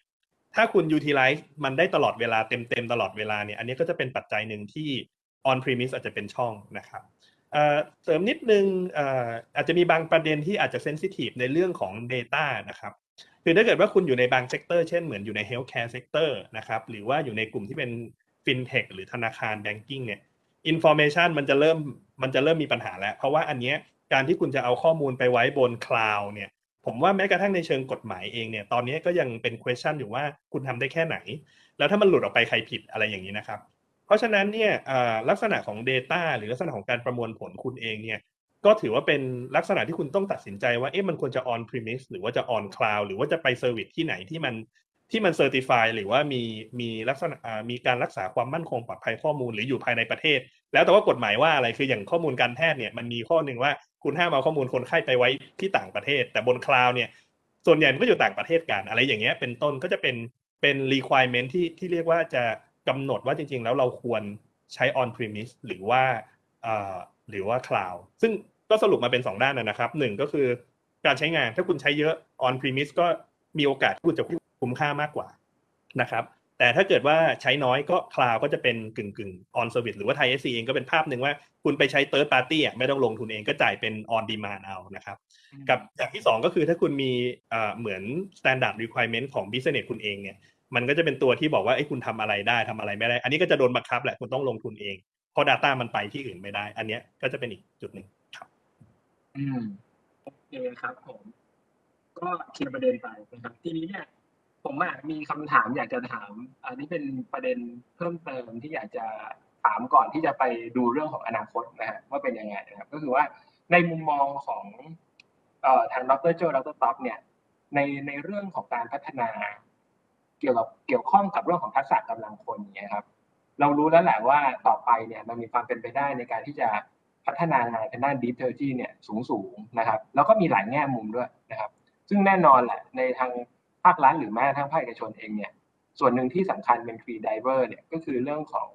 ถ้าคุณ utilize มันได้ตลอดเวลาเต็มๆตลอดเวลาเนี่ยอันนี้ก็จะเป็นปัจจัยหนึ่งที่ on premise อาจจะเป็นช่องนะครับเสริมนิดนึงเอ่ออาจจะมีบางประเด็นที่อาจจะ sensitive ในเรื่องของ data นะครับคือถ้าเกิดว่าคุณอยู่ในบาง sector เช่นเหมือนอยู่ใน healthcare sector นะครับหรือว่าอยู่ในกลุ่มที่เป็น fintech หรือธนาคาร banking เนี่ย information มันจะเริ่มมันจะเริ่มมีปัญหาแล้ว เพราะว่าอันเนี้ย การที่คุณจะเอาข้อมูลไปไว้บน cloud เนี่ยผมว่าแม้กระทั่งในเชิงกฎหมายเองเนี่ยตอนนี้ก็ยังเป็น question อยู่ว่าคุณทำได้แค่ไหน แล้วถ้ามันหลุดออกไปใครผิดอะไรอย่างนี้นะครับ เพราะฉะนั้นเนี่ยลักษณะของ Data หรือลักษณะของการประมวลผลคุณเองเนี่ยก็ถือว่าเป็นลักษณะที่คุณต้องตัดสินใจว่าเอ๊ะมันควรจะ on premise หรือว่าจะ on cloud หรือว่าจะไป service ที่ไหนที่มันที่มัน certify หรือว่ามีมีลักษณะมีการรักษาความมั่นคงปลอดภัยข้อมูลหรืออยู่ภายในประเทศ แล้วแต่ว่ากฎหมายว่าอะไรคืออย่างข้อมูลการแพทย์เนี่ยมันมีข้อหนึ่งว่า คุณห้ามเอาข้อมูลคนไข้ไปไว้ที่ต่างประเทศ แต่บน cloud เนี่ย ส่วนใหญ่มันก็อยู่ต่างประเทศกันอะไรอย่างเงี้ยเป็นต้นก็จะเป็นเป็น requirement ที่ที่เรียกว่าจะกำหนดว่าจริง ๆ แล้วเราควรใช้ on premise หรือว่าหรือว่า cloud ซึ่งก็สรุปมาเป็น 2 ด้านนะครับหนึ่งก็คือการใช้งานถ้าคุณใช้เยอะ on premise ก็มีโอกาสที่คุณจะคุ้มค่ามากกว่านะครับ แต่ถ้าเกิดว่าใช้น้อยก็ cloud ก็จะเป็นกึ่งกึ่ง on service หรือว่า Thai SC เองก็เป็นภาพหนึ่งว่าคุณไปใช้ third party อะไม่ต้องลงทุนเองก็จ่ายเป็น on demand เอานะครับ กับอย่างที่ 2 ก็คือถ้าคุณมีเหมือน standard requirement ของ business คุณเองเนี่ยมันก็จะเป็นตัวที่บอกว่าไอ้คุณทำอะไรได้ทำอะไรไม่ได้ อันนี้ก็จะโดนบังคับแหละคุณต้องลงทุนเองเพราะ Data มันไปที่อื่นไม่ได้ อันนี้ก็จะเป็นอีกจุดหนึ่งครับอืมโอเคครับผม ก็เคลียร์ประเด็นไปนะครับทีนี้เนี่ย ผมอะมีคำถามอยากจะถาม อันนี้เป็นประเด็นเพิ่มเติมที่อยากจะถามก่อนที่จะไปดูเรื่องของอนาคตนะฮะว่าเป็นยังไงนะครับ ก็คือว่าในมุมมองของเอ่อทางดรโจดรท็อปเนี่ย ในในเรื่องของการพัฒนา เกี่ยวกับเกี่ยวข้องกับเรื่องของทักษะกำลังคนเนี่ยครับ เรารู้แล้วแหละว่าต่อไปเนี่ยมันมีความเป็นไปได้ในการที่จะพัฒนางานทางด้าน Deep t e c h n o l o g y เนี่ยสูงสูงๆนะครับ แล้วก็มีหลายแง่มุมด้วยนะครับ ซึ่งแน่นอนแหละในทาง ภาครัฐหรือแม้กระทั่งภาคเอกชนเองเนี่ยส่วนหนึ่งที่สำคัญเป็น free diver เนี่ยก็คือเรื่องของ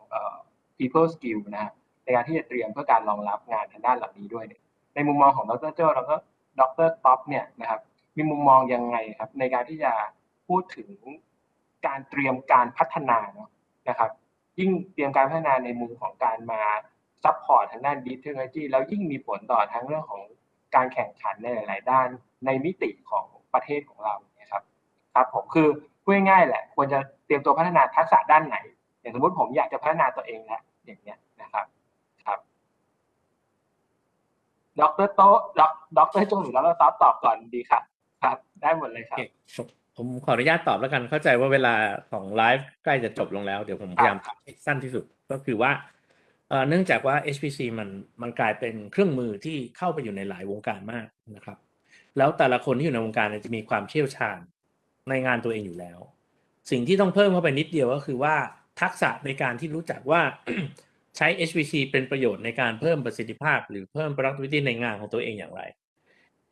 people skill นะฮะในการที่จะเตรียมเพื่อการรองรับงานทางด้านเหล่านี้ด้วยเนี่ยในมุมมองของดรโจ้แล้วก็ดรท็อปเนี่ยนะครับมีมุมมองยังไงครับ ในการที่จะพูดถึงการเตรียมการพัฒนาเนาะนะครับ ยิ่งเตรียมการพัฒนาในมุมของการมา support ทางด้านดิจิทัลจีแล้วยิ่งมีผลต่อทั้งเรื่องของการแข่งขันในหลาย ๆ ด้านในมิติของประเทศของเรา ครับครับผมคือพูดง่ายๆแหละ ควรจะเตรียมตัวพัฒนาทักษะด้านไหน อย่างสมมติผมอยากจะพัฒนาตัวเองแล้วอย่างเงี้ยนะครับครับดรโจดดรโจหรือดรซอฟตอบก่อนดีครับครับ ได้หมดเลยครับโอเคผมผมขออนุญาตตอบแล้วกันเข้าใจว่าเวลาของไลฟ์ใกล้จะจบลงแล้ว เดี๋ยวผมพยายามครับให้สั้นที่สุดก็คือว่าเอ่อเนื่องจากว่า HPC มันมันกลายเป็นเครื่องมือที่เข้าไปอยู่ในหลายวงการมากนะครับ แล้วแต่ละคนที่อยู่ในวงการเนี่ยจะมีความเชี่ยวชาญ ในงานตัวเองอยู่แล้ว สิ่งที่ต้องเพิ่มเข้าไปนิดเดียวก็คือว่าทักษะในการที่รู้จักว่าใช้ HPC เป็นประโยชน์ในการเพิ่มประสิทธิภาพ หรือเพิ่ม productivity ในงานของตัวเองอย่างไร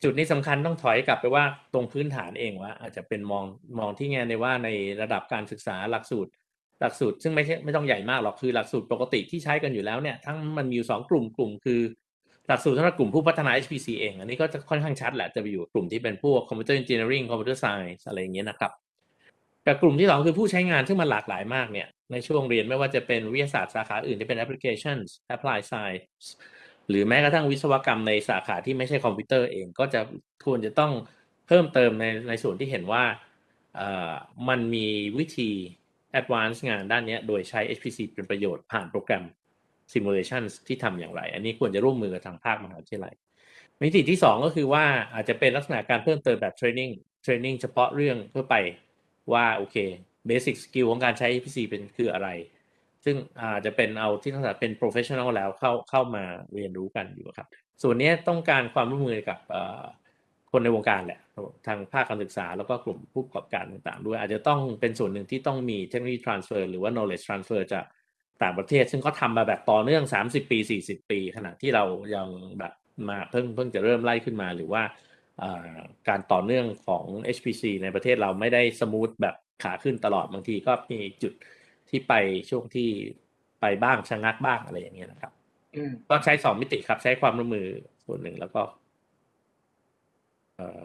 จุดนี้สำคัญต้องถอยกลับไปว่าตรงพื้นฐานเองว่า อาจจะเป็นมองมองที่แง่ในว่าในระดับการศึกษาหลักสูตร หลักสูตร ซึ่งไม่ใช่ไม่ต้องใหญ่มากหรอกคือหลักสูตรปกติที่ใช้กันอยู่แล้วเนี่ยทั้งมันมีอยู่สองกลุ่มกลุ่มคือ หลักสูตรสำหรับกลุ่มผู้พัฒนา HPC เอง อันนี้ก็จะค่อนข้างชัดแหละ จะไปอยู่กลุ่มที่เป็นพวก Computer Engineering Computer Science อะไรอย่างเงี้ยนะครับแต่กลุ่มที่สองคือผู้ใช้งานซึ่งมันหลากหลายมากเนี่ย ในช่วงเรียนไม่ว่าจะเป็นวิทยาศาสตร์สาขาอื่นที่เป็น Applications Applied Science หรือแม้กระทั่งวิศวกรรมในสาขาที่ไม่ใช่คอมพิวเตอร์เอง ก็จะควรจะต้องเพิ่มเติมในในส่วนที่เห็นว่ามันมีวิธี advance งานด้านนี้โดยใช้ HPC เป็นประโยชน์ผ่านโปรแกรม simulation ที่ทำอย่างไร อันนี้ควรจะร่วมมือกับทางภาคมหาวิทยาลัยมิติที่สองก็คือว่าอาจจะเป็นลักษณะการเพิ่มเติมแบบ training training เฉพาะเรื่องเพื่อไปว่าโอเค basic skill ของการใช้ HPC เป็นคืออะไร ซึ่งอาจจะเป็นเอาที่ลักษณะเป็น professional แล้วเข้าเข้ามาเรียนรู้กันอยู่ครับ ส่วนนี้ต้องการความร่วมมือกับคนในวงการแหละทางภาคการศึกษาแล้วก็กลุ่มผู้ประกอบการต่างๆ ด้วยอาจจะต้องเป็นส่วนหนึ่งที่ต้องมีเทคโนโลยี transfer หรือว่า knowledge transfer จาก ต่างประเทศ ซึ่งเขาทำมาแบบต่อเนื่อง 30 ปี 40 ปี ขณะที่เรายังแบบมาเพิ่งเพิ่งจะเริ่มไล่ขึ้นมาหรือว่าเอ่อการต่อเนื่องของ HPC ในประเทศเราไม่ได้สมูทแบบขาขึ้นตลอดบางทีก็มีจุดที่ไปช่วงที่ไปบ้างชะงักบ้างอะไรอย่างเงี้ยนะครับอืมก็ใช้สองมิติครับใช้ความร่วมมือส่วนหนึ่งแล้วก็ เอ่อ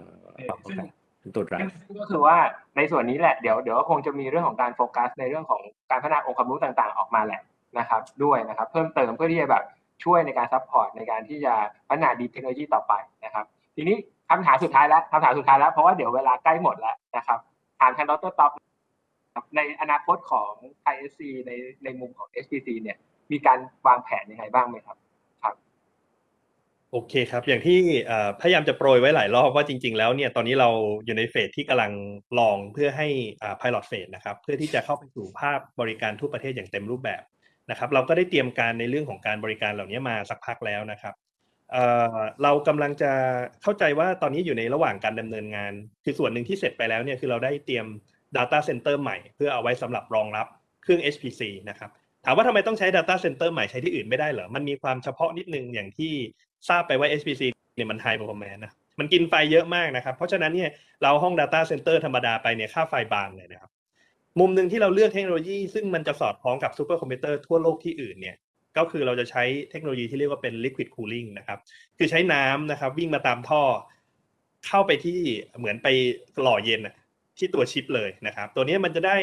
ความต้องการ ตัว drive ซึ่งก็คือว่าในส่วนนี้แหละเดี๋ยวเดี๋ยวคงจะมีเรื่องของการโฟกัส ในเรื่องของการพัฒนาองค์ความรู้ต่างๆ ออกมาแหละนะครับ ด้วยนะครับ เพิ่มเติมเพื่อที่จะแบบช่วยในการ support ในการที่จะพัฒนา deep technology ต่อไปนะครับ ทีนี้คำถามสุดท้ายแล้วคำถามสุดท้ายแล้วเพราะว่าเดี๋ยวเวลาใกล้หมดแล้วนะครับถามทางดรท็อปในอนาคตของ ThaiSC ในในมุมของ HPC เนี่ยมีการวางแผนยังไงบ้างไหมครับ โอเคครับ อย่างที่พยายามจะโปรยไว้หลายรอบว่าจริง ๆ แล้วเนี่ยตอนนี้เราอยู่ใน phase ที่กำลังลองเพื่อให้อ่า pilot phase นะครับเพื่อที่จะเข้าไปสู่ภาคบริการทั่วประเทศอย่างเต็มรูปแบบนะครับเราก็ได้เตรียมการในเรื่องของการบริการเหล่านี้มาสักพักแล้วนะครับเออเรากำลังจะเข้าใจว่าตอนนี้อยู่ในระหว่างการดำเนินงาน คือส่วนหนึ่งที่เสร็จไปแล้วเนี่ยคือเราได้เตรียม Data Center ใหม่ เพื่อเอาไว้สำหรับรองรับเครื่อง HPC นะครับถามว่าทำไมต้องใช้ Data Center ใหม่ใช้ที่อื่นไม่ได้เหรอ มันมีความเฉพาะนิดนึงอย่างที่ ทราบไปว่า HPC เนี่ยมัน High Performance นะมันกินไฟเยอะมากนะครับ เพราะฉะนั้นเนี่ยเอาห้อง Data Center ธรรมดาไปเนี่ยค่าไฟบานเลยนะครับ มุมหนึ่งที่เราเลือกเทคโนโลยี ซึ่งมันจะสอดคล้องกับซูเปอร์คอมพิวเตอร์ทั่วโลกที่อื่นเนี่ยก็คือเราจะใช้เทคโนโลยีที่เรียกว่าเป็น liquid cooling นะครับ คือใช้น้ำนะครับ วิ่งมาตามท่อ เข้าไปที่เหมือนไปหล่อเย็นที่ตัวชิปเลยนะครับ ตัวนี้มันจะได้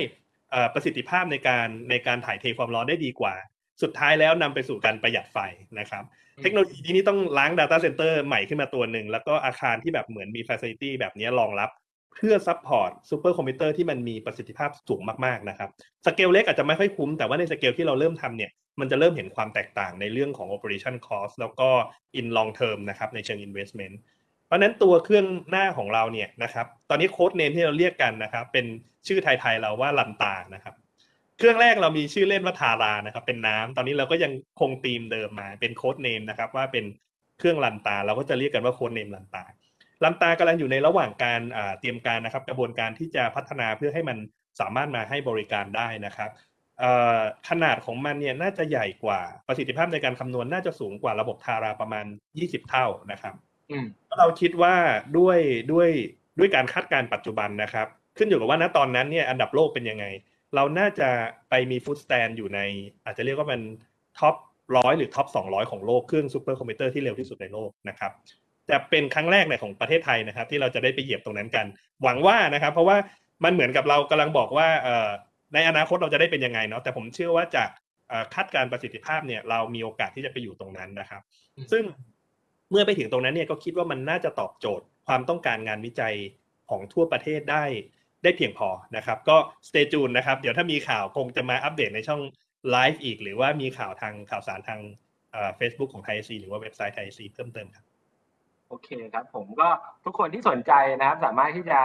อ่อประสิทธิภาพในการในการถ่ายเทความร้อนได้ดีกว่า สุดท้ายแล้วนำไปสู่การประหยัดไฟนะครับ เทคโนโลยีนี้ต้องสร้าง Data Center ใหม่ขึ้นมาตัวหนึ่ง แล้วก็อาคารที่แบบเหมือนมี Facility แบบนี้รองรับ เพื่อ support ซูเปอร์คอมพิวเตอร์ที่มันมีประสิทธิภาพสูงมากๆนะครับสเกลเล็กอาจจะไม่ค่อยคุ้ม แต่ว่าในสเกลที่เราเริ่มทำเนี่ยมันจะเริ่มเห็นความแตกต่างในเรื่องของ operation cost แล้วก็ in long term นะครับในเชิง investment เพราะนั้นตัวเครื่องหน้าของเราเนี่ยนะครับตอนนี้ codename ที่เราเรียกกันนะครับเป็นชื่อไทยๆเราว่าลันตานะครับ เครื่องแรกเรามีชื่อเล่นว่าทารานะครับ เป็นน้ำตอนนี้เราก็ยังคงธีมเดิมมาเป็น codename นะครับ ว่าเป็นเครื่องลันตา เราก็จะเรียกกันว่า codename ลันตาลันตากำลังอยู่ในระหว่างการเตรียมการนะครับ กระบวนการที่จะพัฒนาเพื่อให้มันสามารถมาให้บริการได้นะครับขนาดของมันเนี่ยน่าจะใหญ่กว่าประสิทธิภาพในการคำนวณน่าจะสูงกว่าระบบทาราประมาณ 20 เท่านะครับเราคิดว่าด้วยด้วยด้วยการคาดการณ์ปัจจุบันนะครับ ขึ้นอยู่กับว่าณตอนนั้นเนี่ยอันดับโลกเป็นยังไง เราน่าจะไปมีฟุตสแตนอยู่ใน อาจจะเรียกว่ามัน top ร้อยหรือ top สองร้อยของโลกเครื่องซูเปอร์คอมพิวเตอร์ที่เร็วที่สุดในโลกนะครับจะเป็นครั้งแรกในของประเทศไทยนะครับ ที่เราจะได้ไปเหยียบตรงนั้นกัน หวังว่านะครับ เพราะว่ามันเหมือนกับเรากำลังบอกว่าในอนาคตเราจะได้เป็นยังไงเนาะแต่ผมเชื่อว่าจากคาดการประสิทธิภาพเนี่ยเรามีโอกาสที่จะไปอยู่ตรงนั้นนะครับ ซึ่งเมื่อไปถึงตรงนั้นเนี่ยก็คิดว่ามันน่าจะตอบโจทย์ความต้องการงานวิจัยของทั่วประเทศได้ ได้เพียงพอนะครับ ก็ stay tuned นะครับ เดี๋ยวถ้ามีข่าวคงจะมาอัปเดตในช่องไลฟ์อีก หรือว่ามีข่าวทางข่าวสารทางเฟซบุ๊กของ ThaiSC หรือว่าเว็บไซต์ ThaiSC เพิ่มเติมครับโอเคครับผมก็ทุกคนที่สนใจนะครับ สามารถที่จะ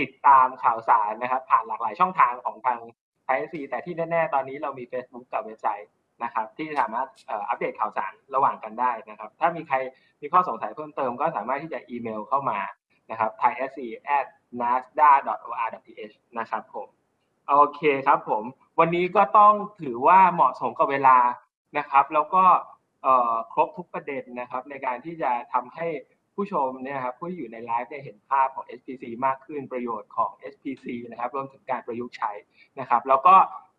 ติดตามข่าวสารนะครับ ผ่านหลากหลายช่องทางของทาง ThaiSC แต่ที่แน่ ๆ ตอนนี้เรามี Facebook กับเว็บไซต์นะครับ ที่สามารถอัปเดตข่าวสารระหว่างกันได้นะครับ ถ้ามีใครมีข้อสงสัยเพิ่มเติมก็สามารถที่จะอีเมลเข้ามา นะครับ thaisc at nstda or th นะครับผมโอเคครับผม วันนี้ก็ต้องถือว่าเหมาะสมกับเวลานะครับ แล้วก็ครบทุกประเด็นนะครับ ในการที่จะทำให้ผู้ชมเนี่ยครับผู้ที่อยู่ในไลฟ์ได้เห็นภาพของ SPC มากขึ้นประโยชน์ของ SPC นะครับรวมถึงการประยุกต์ใช้นะครับ แล้วก็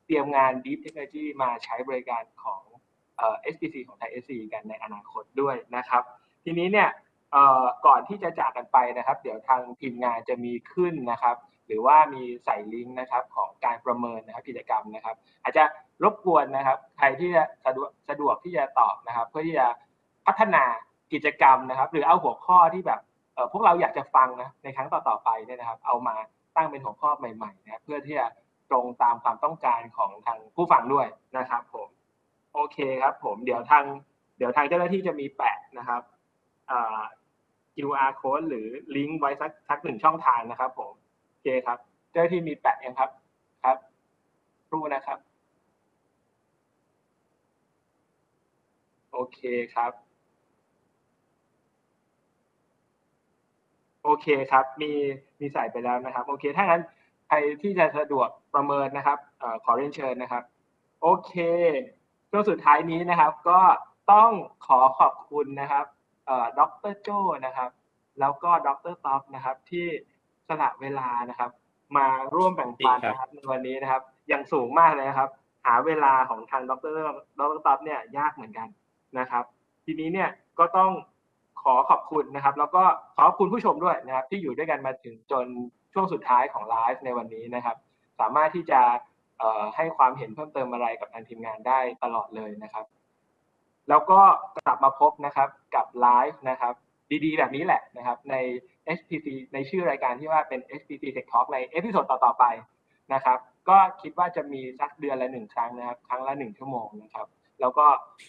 เตรียมงาน Deep Technology มาใช้บริการของ SPC ของไทย SC กันในอนาคตด้วยนะครับ ทีนี้เนี่ย ก่อนที่จะจากกันไปนะครับ เดี๋ยวทางทีมงานจะมีขึ้นนะครับ หรือว่ามีใส่ลิงก์นะครับของการประเมินนะครับกิจกรรมนะครับ อาจจะรบกวนนะครับ ใครที่จะสะดวกสะดวกที่จะตอบนะครับ เพื่อที่จะพัฒนากิจกรรมนะครับ หรือเอาหัวข้อที่แบบพวกเราอยากจะฟังนะในครั้งต่อๆไปเนี่ยนะครับ เอามาตั้งเป็นหัวข้อใหม่ๆนะเพื่อที่จะตรงตามความต้องการของทางผู้ฟังด้วยนะครับ ผม โอเคครับ ผมเดี๋ยวทาง เดี๋ยวทางเจ้าหน้าที่จะมีแปะนะครับ QR code หรือลิงก์ไว้สักสักหนึ่งช่องทางนะครับผมโอเคครับ เจ้าที่มีแปะยังครับครับรู้นะครับ โอเคครับ โอเคครับ มีมีใส่ไปแล้วนะครับ โอเค ถ้างั้นใครที่จะสะดวกประเมินนะครับอขอเรียนเชิญนะครับ โอเคช่วงสุดท้ายนี้นะครับ ก็ต้องขอขอบคุณนะครับ ดรโจนะครับ แล้วก็ดรท็อปนะครับ ที่สละเวลานะครับ มาร่วมแบ่งปันนะครับในวันนี้นะครับ อย่างสูงมากเลยนะครับ หาเวลาของทางดรดรท็อปเนี่ยยากเหมือนกันนะครับ ทีนี้เนี่ยก็ต้องขอขอบคุณนะครับ แล้วก็ขอขอบคุณผู้ชมด้วยนะครับ ที่อยู่ด้วยกันมาถึงจนช่วงสุดท้ายของไลฟ์ในวันนี้นะครับ สามารถที่จะให้ความเห็นเพิ่มเติมอะไรกับทางทีมงานได้ตลอดเลยนะครับ แล้วก็กลับมาพบนะครับกับไลฟ์นะครับดีๆ แบบนี้แหละนะครับใน SPC ในชื่อรายการที่ว่าเป็น SPC Tech Talk ใน episode ต่อๆไปนะครับก็คิดว่าจะมีสักเดือนละหนึ่งครั้งนะครับ ครั้งละหนึ่งชั่วโมงนะครับ แล้วก็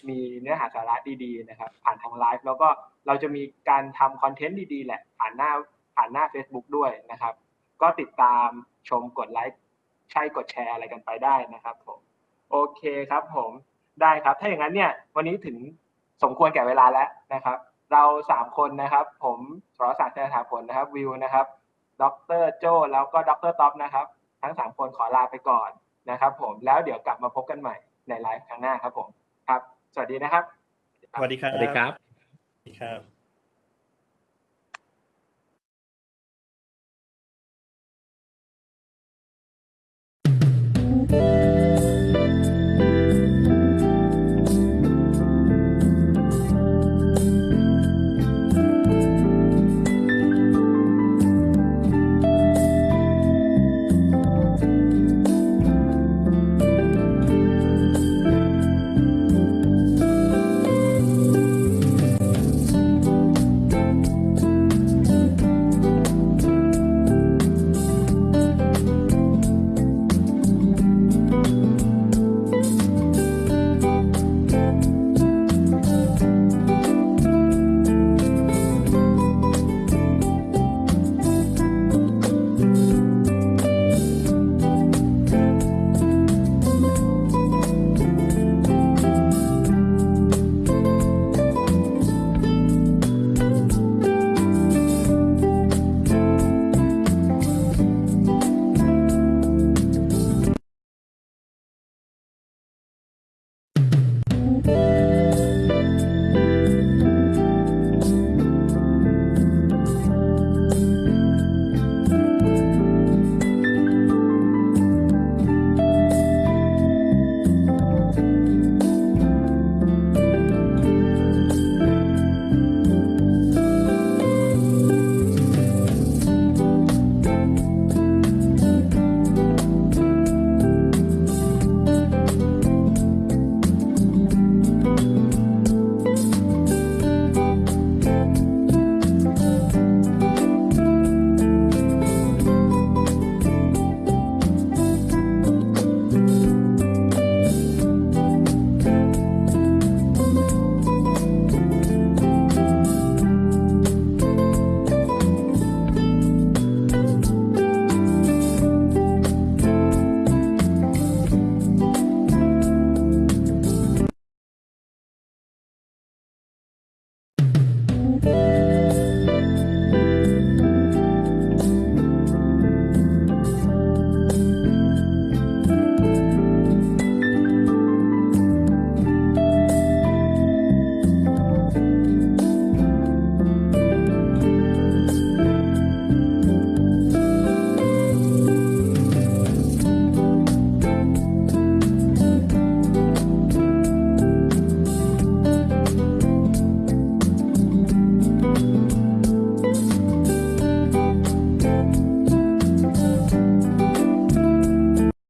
มีเนื้อหาสาระดีๆนะครับ ผ่านทางไลฟ์แล้วก็เราจะมีการทำคอนเทนต์ดีๆ แหละ ผ่านหน้าผ่านหน้า Facebook ด้วยนะครับ ก็ติดตามชมกดไลค์ใช่กดแชร์อะไรกันไปได้นะครับผมโอเคครับผม ได้ครับ ถ้าอย่างนั้นเนี่ยวันนี้ถึงสมควรแก่เวลาแล้วนะครับ เราสามคนนะครับ ผมสรศักดิ์เจริญถาผลนะครับวิวนะครับ ดรโจแล้วก็ดรท็อปนะครับ ทั้งสามคนขอลาไปก่อนนะครับผมแล้วเดี๋ยวกลับมาพบกันใหม่ในไลฟ์ครั้งหน้าครับผมครับ สวัสดีนะครับ สวัสดีครับสวัสดีครับสวัสดีครับ